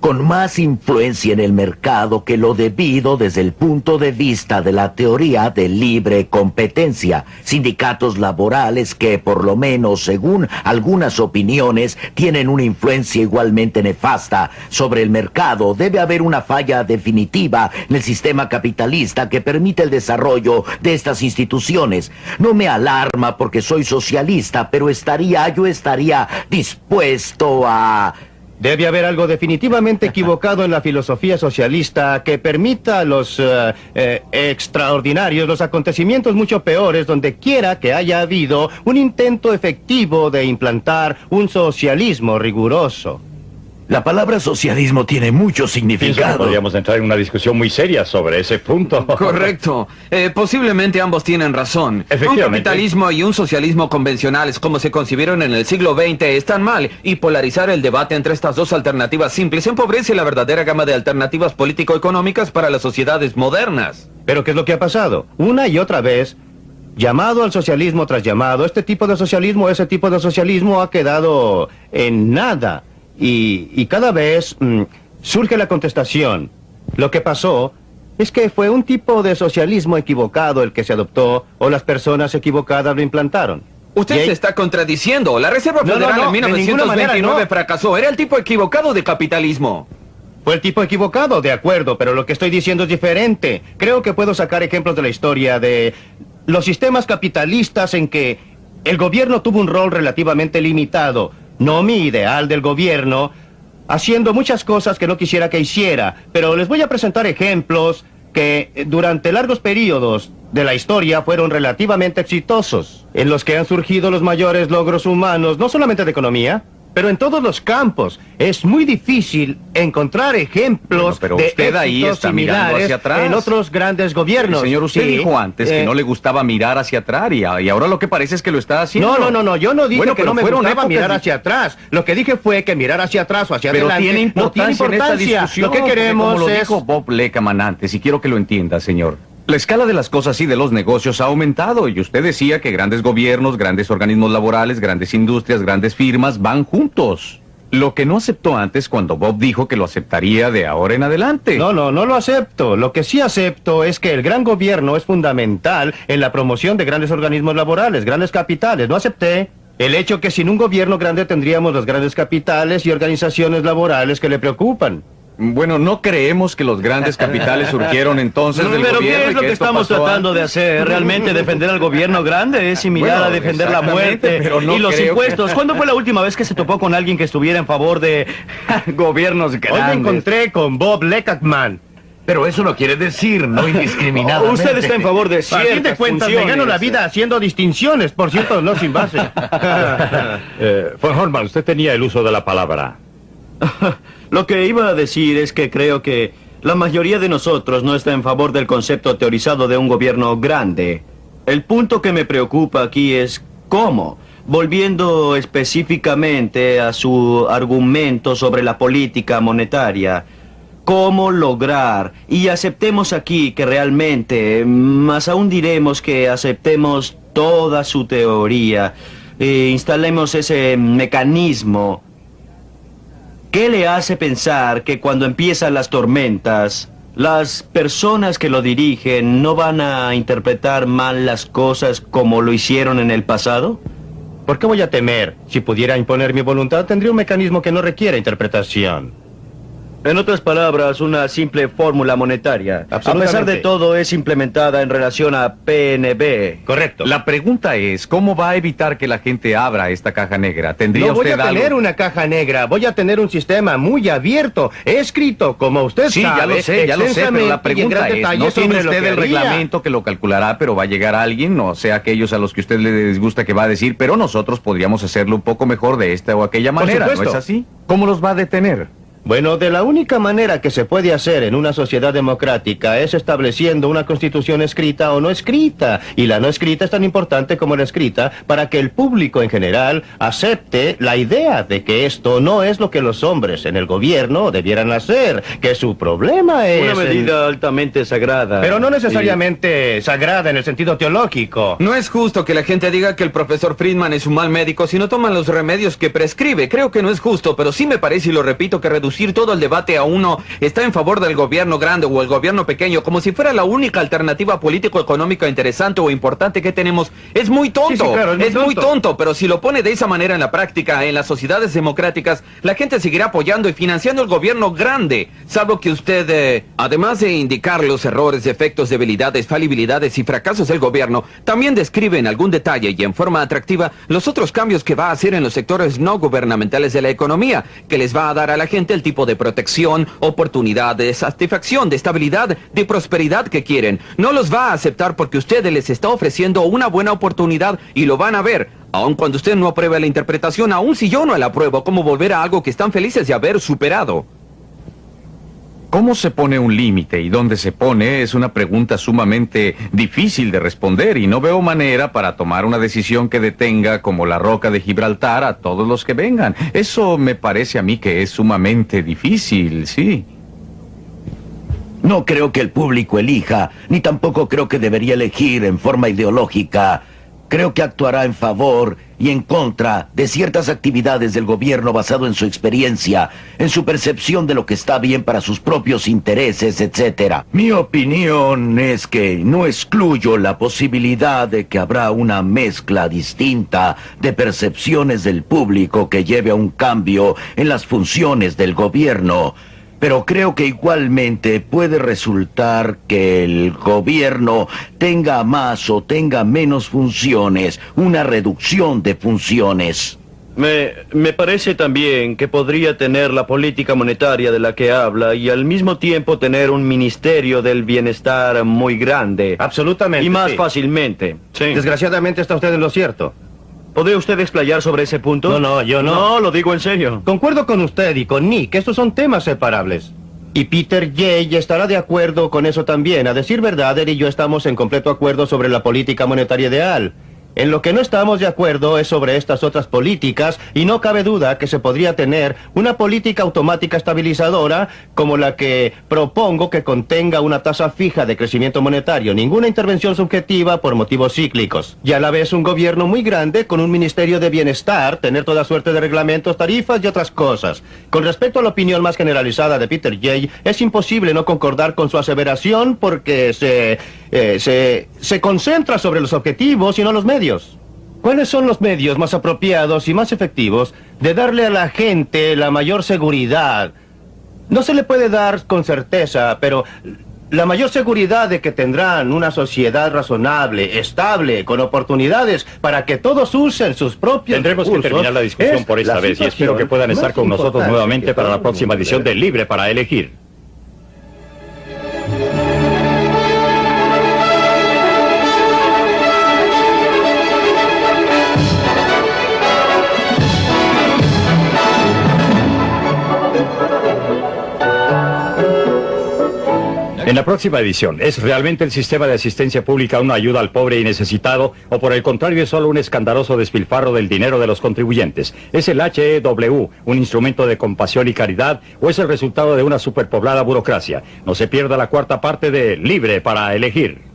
con más influencia en el mercado que lo debido desde el punto de vista de la teoría de libre competencia, sindicatos laborales que por lo menos según algunas opiniones tienen una influencia igualmente nefasta sobre el mercado, debe haber una falla definitiva en el sistema capitalista que permite el desarrollo de estas instituciones. No me alarma porque soy socialista, pero estaría, yo estaría dispuesto a... Debe haber algo definitivamente equivocado en la filosofía socialista que permita a los eh, eh, extraordinarios, los acontecimientos mucho peores, donde quiera que haya habido un intento efectivo de implantar un socialismo riguroso. La palabra socialismo tiene mucho Pienso que significado. podríamos entrar en una discusión muy seria sobre ese punto. Correcto. Eh, posiblemente ambos tienen razón. Un capitalismo y un socialismo convencionales como se concibieron en el siglo XX están mal y polarizar el debate entre estas dos alternativas simples empobrece la verdadera gama de alternativas político-económicas para las sociedades modernas. Pero ¿qué es lo que ha pasado? Una y otra vez, llamado al socialismo tras llamado, este tipo de socialismo, ese tipo de socialismo ha quedado en nada. Y, y cada vez mm, surge la contestación. Lo que pasó es que fue un tipo de socialismo equivocado el que se adoptó o las personas equivocadas lo implantaron. Usted se está contradiciendo. La Reserva No, no, Federal no, en de ninguna 1929 manera, no. fracasó. Era el tipo equivocado de capitalismo. Fue el tipo equivocado, de acuerdo, pero lo que estoy diciendo es diferente. Creo que puedo sacar ejemplos de la historia de los sistemas capitalistas en que el gobierno tuvo un rol relativamente limitado. No mi ideal del gobierno, haciendo muchas cosas que no quisiera que hiciera, pero les voy a presentar ejemplos que eh, durante largos periodos de la historia fueron relativamente exitosos, en los que han surgido los mayores logros humanos, no solamente de economía, pero en todos los campos. Es muy difícil encontrar ejemplos Bueno, pero de usted ahí está mirando hacia atrás. en otros grandes gobiernos. Señor, usted Sí, dijo antes que eh, no le gustaba mirar hacia atrás y, ahora lo que parece es que lo está haciendo. No, no, no, no, yo no dije Bueno, que no me gustaba mirar hacia atrás. Lo que dije fue que mirar hacia atrás o hacia Pero adelante tiene no tiene importancia, en esta importancia. discusión. Lo que queremos como lo es... dijo Bob Lekaman antes, y quiero que lo entienda, señor. La escala de las cosas y de los negocios ha aumentado, y usted decía que grandes gobiernos, grandes organismos laborales, grandes industrias, grandes firmas van juntos. Lo que no aceptó antes cuando Bob dijo que lo aceptaría de ahora en adelante. No, no, no lo acepto. Lo que sí acepto es que el gran gobierno es fundamental en la promoción de grandes organismos laborales, grandes capitales. No acepté el hecho que sin un gobierno grande tendríamos los grandes capitales y organizaciones laborales que le preocupan. Bueno, no creemos que los grandes capitales surgieron entonces del Pero gobierno. ¿qué es lo que estamos tratando de hacer? ¿Realmente defender al gobierno grande es similar Bueno, a defender la muerte pero no y los que- impuestos? ¿Cuándo fue la última vez que se topó con alguien que estuviera en favor de gobiernos Hoy me grandes? encontré con Bob Leckman. Pero eso no quiere decir no indiscriminadamente. Usted está en favor de A fin de ciertas cuentas, me gano la vida haciendo distinciones, por cierto, no sin base. Eh, von Horman, usted tenía el uso de la palabra. Lo que iba a decir es que creo que la mayoría de nosotros no está en favor del concepto teorizado de un gobierno grande. El punto que me preocupa aquí es cómo. Volviendo específicamente a su argumento sobre la política monetaria, cómo lograr, y aceptemos aquí que realmente, más aún diremos que aceptemos toda su teoría, e instalemos ese mecanismo ¿Qué le hace pensar que cuando empiezan las tormentas, las personas que lo dirigen no van a interpretar mal las cosas como lo hicieron en el pasado? ¿Por qué voy a temer? Si pudiera imponer mi voluntad, tendría un mecanismo que no requiere interpretación. En otras palabras, una simple fórmula monetaria. A pesar de todo, es implementada en relación a PNB. Correcto. La pregunta es, ¿cómo va a evitar que la gente abra esta caja negra? ¿Tendría No voy usted a tener algo? una caja negra, voy a tener un sistema muy abierto, escrito, como usted Sí, sabe. ya lo sé, ya lo sé, pero la pregunta es, no tiene usted el reglamento que lo calculará, pero va a llegar alguien, o sea, aquellos a los que usted le disgusta que va a decir, pero nosotros podríamos hacerlo un poco mejor de esta o aquella Por manera, ¿no es así? ¿Cómo los va a detener? Bueno, de la única manera que se puede hacer en una sociedad democrática es estableciendo una constitución escrita o no escrita. Y la no escrita es tan importante como la escrita para que el público en general acepte la idea de que esto no es lo que los hombres en el gobierno debieran hacer, que su problema es... Una el- medida altamente sagrada. Pero no necesariamente sagrada en el sentido teológico. No es justo que la gente diga que el profesor Friedman es un mal médico si no toman los remedios que prescribe. Creo que no es justo, pero sí me parece, y lo repito, que reducir todo el debate a uno está en favor del gobierno grande o el gobierno pequeño, como si fuera la única alternativa político-económica interesante o importante que tenemos, es muy tonto. Sí, sí, claro, es muy tonto, pero si lo pone de esa manera en la práctica, en las sociedades democráticas, la gente seguirá apoyando y financiando el gobierno grande, salvo que usted, eh, además de indicar los errores, defectos, debilidades, falibilidades y fracasos del gobierno, también describe en algún detalle y en forma atractiva los otros cambios que va a hacer en los sectores no gubernamentales de la economía, que les va a dar a la gente el tipo de protección, oportunidad, de satisfacción, de estabilidad, de prosperidad que quieren. No los va a aceptar porque usted les está ofreciendo una buena oportunidad y lo van a ver. Aun cuando usted no apruebe la interpretación, aun si yo no la apruebo, ¿cómo volver a algo que están felices de haber superado? ¿Cómo se pone un límite y dónde se pone? Es una pregunta sumamente difícil de responder y no veo manera para tomar una decisión que detenga como la roca de Gibraltar a todos los que vengan. Eso me parece a mí que es sumamente difícil, sí. No creo que el público elija, ni tampoco creo que debería elegir en forma ideológica. Creo que actuará en favor y en contra de ciertas actividades del gobierno basado en su experiencia, en su percepción de lo que está bien para sus propios intereses, etc. Mi opinión es que no excluyo la posibilidad de que habrá una mezcla distinta de percepciones del público que lleve a un cambio en las funciones del gobierno. Pero creo que igualmente puede resultar que el gobierno tenga más o tenga menos funciones, una reducción de funciones. Me, me parece también que podría tener la política monetaria de la que habla y al mismo tiempo tener un ministerio del bienestar muy grande. Absolutamente. Y más sí. fácilmente. Sí. Desgraciadamente está usted en lo cierto. ¿Podría usted explayar sobre ese punto? No, no, yo no. No, lo digo en serio. Concuerdo con usted y con Nick, estos son temas separables. Y Peter Jay estará de acuerdo con eso también. A decir verdad, él y yo estamos en completo acuerdo sobre la política monetaria ideal. En lo que no estamos de acuerdo es sobre estas otras políticas y no cabe duda que se podría tener una política automática estabilizadora como la que propongo que contenga una tasa fija de crecimiento monetario, ninguna intervención subjetiva por motivos cíclicos. Y a la vez un gobierno muy grande con un ministerio de bienestar, tener toda suerte de reglamentos, tarifas y otras cosas. Con respecto a la opinión más generalizada de Peter Jay, es imposible no concordar con su aseveración porque se, eh, se, se concentra sobre los objetivos y no los medios. ¿Cuáles son los medios más apropiados y más efectivos de darle a la gente la mayor seguridad? No se le puede dar con certeza, pero la mayor seguridad de que tendrán una sociedad razonable, estable, con oportunidades para que todos usen sus propios Tendremos que terminar la discusión es por esta vez y espero que puedan estar con nosotros nuevamente para la próxima edición de. Libre para elegir. En la próxima edición, ¿es realmente el sistema de asistencia pública una ayuda al pobre y necesitado o por el contrario es solo un escandaloso despilfarro del dinero de los contribuyentes? ¿Es el HEW un instrumento de compasión y caridad o es el resultado de una superpoblada burocracia? No se pierda la cuarta parte de Libre para elegir.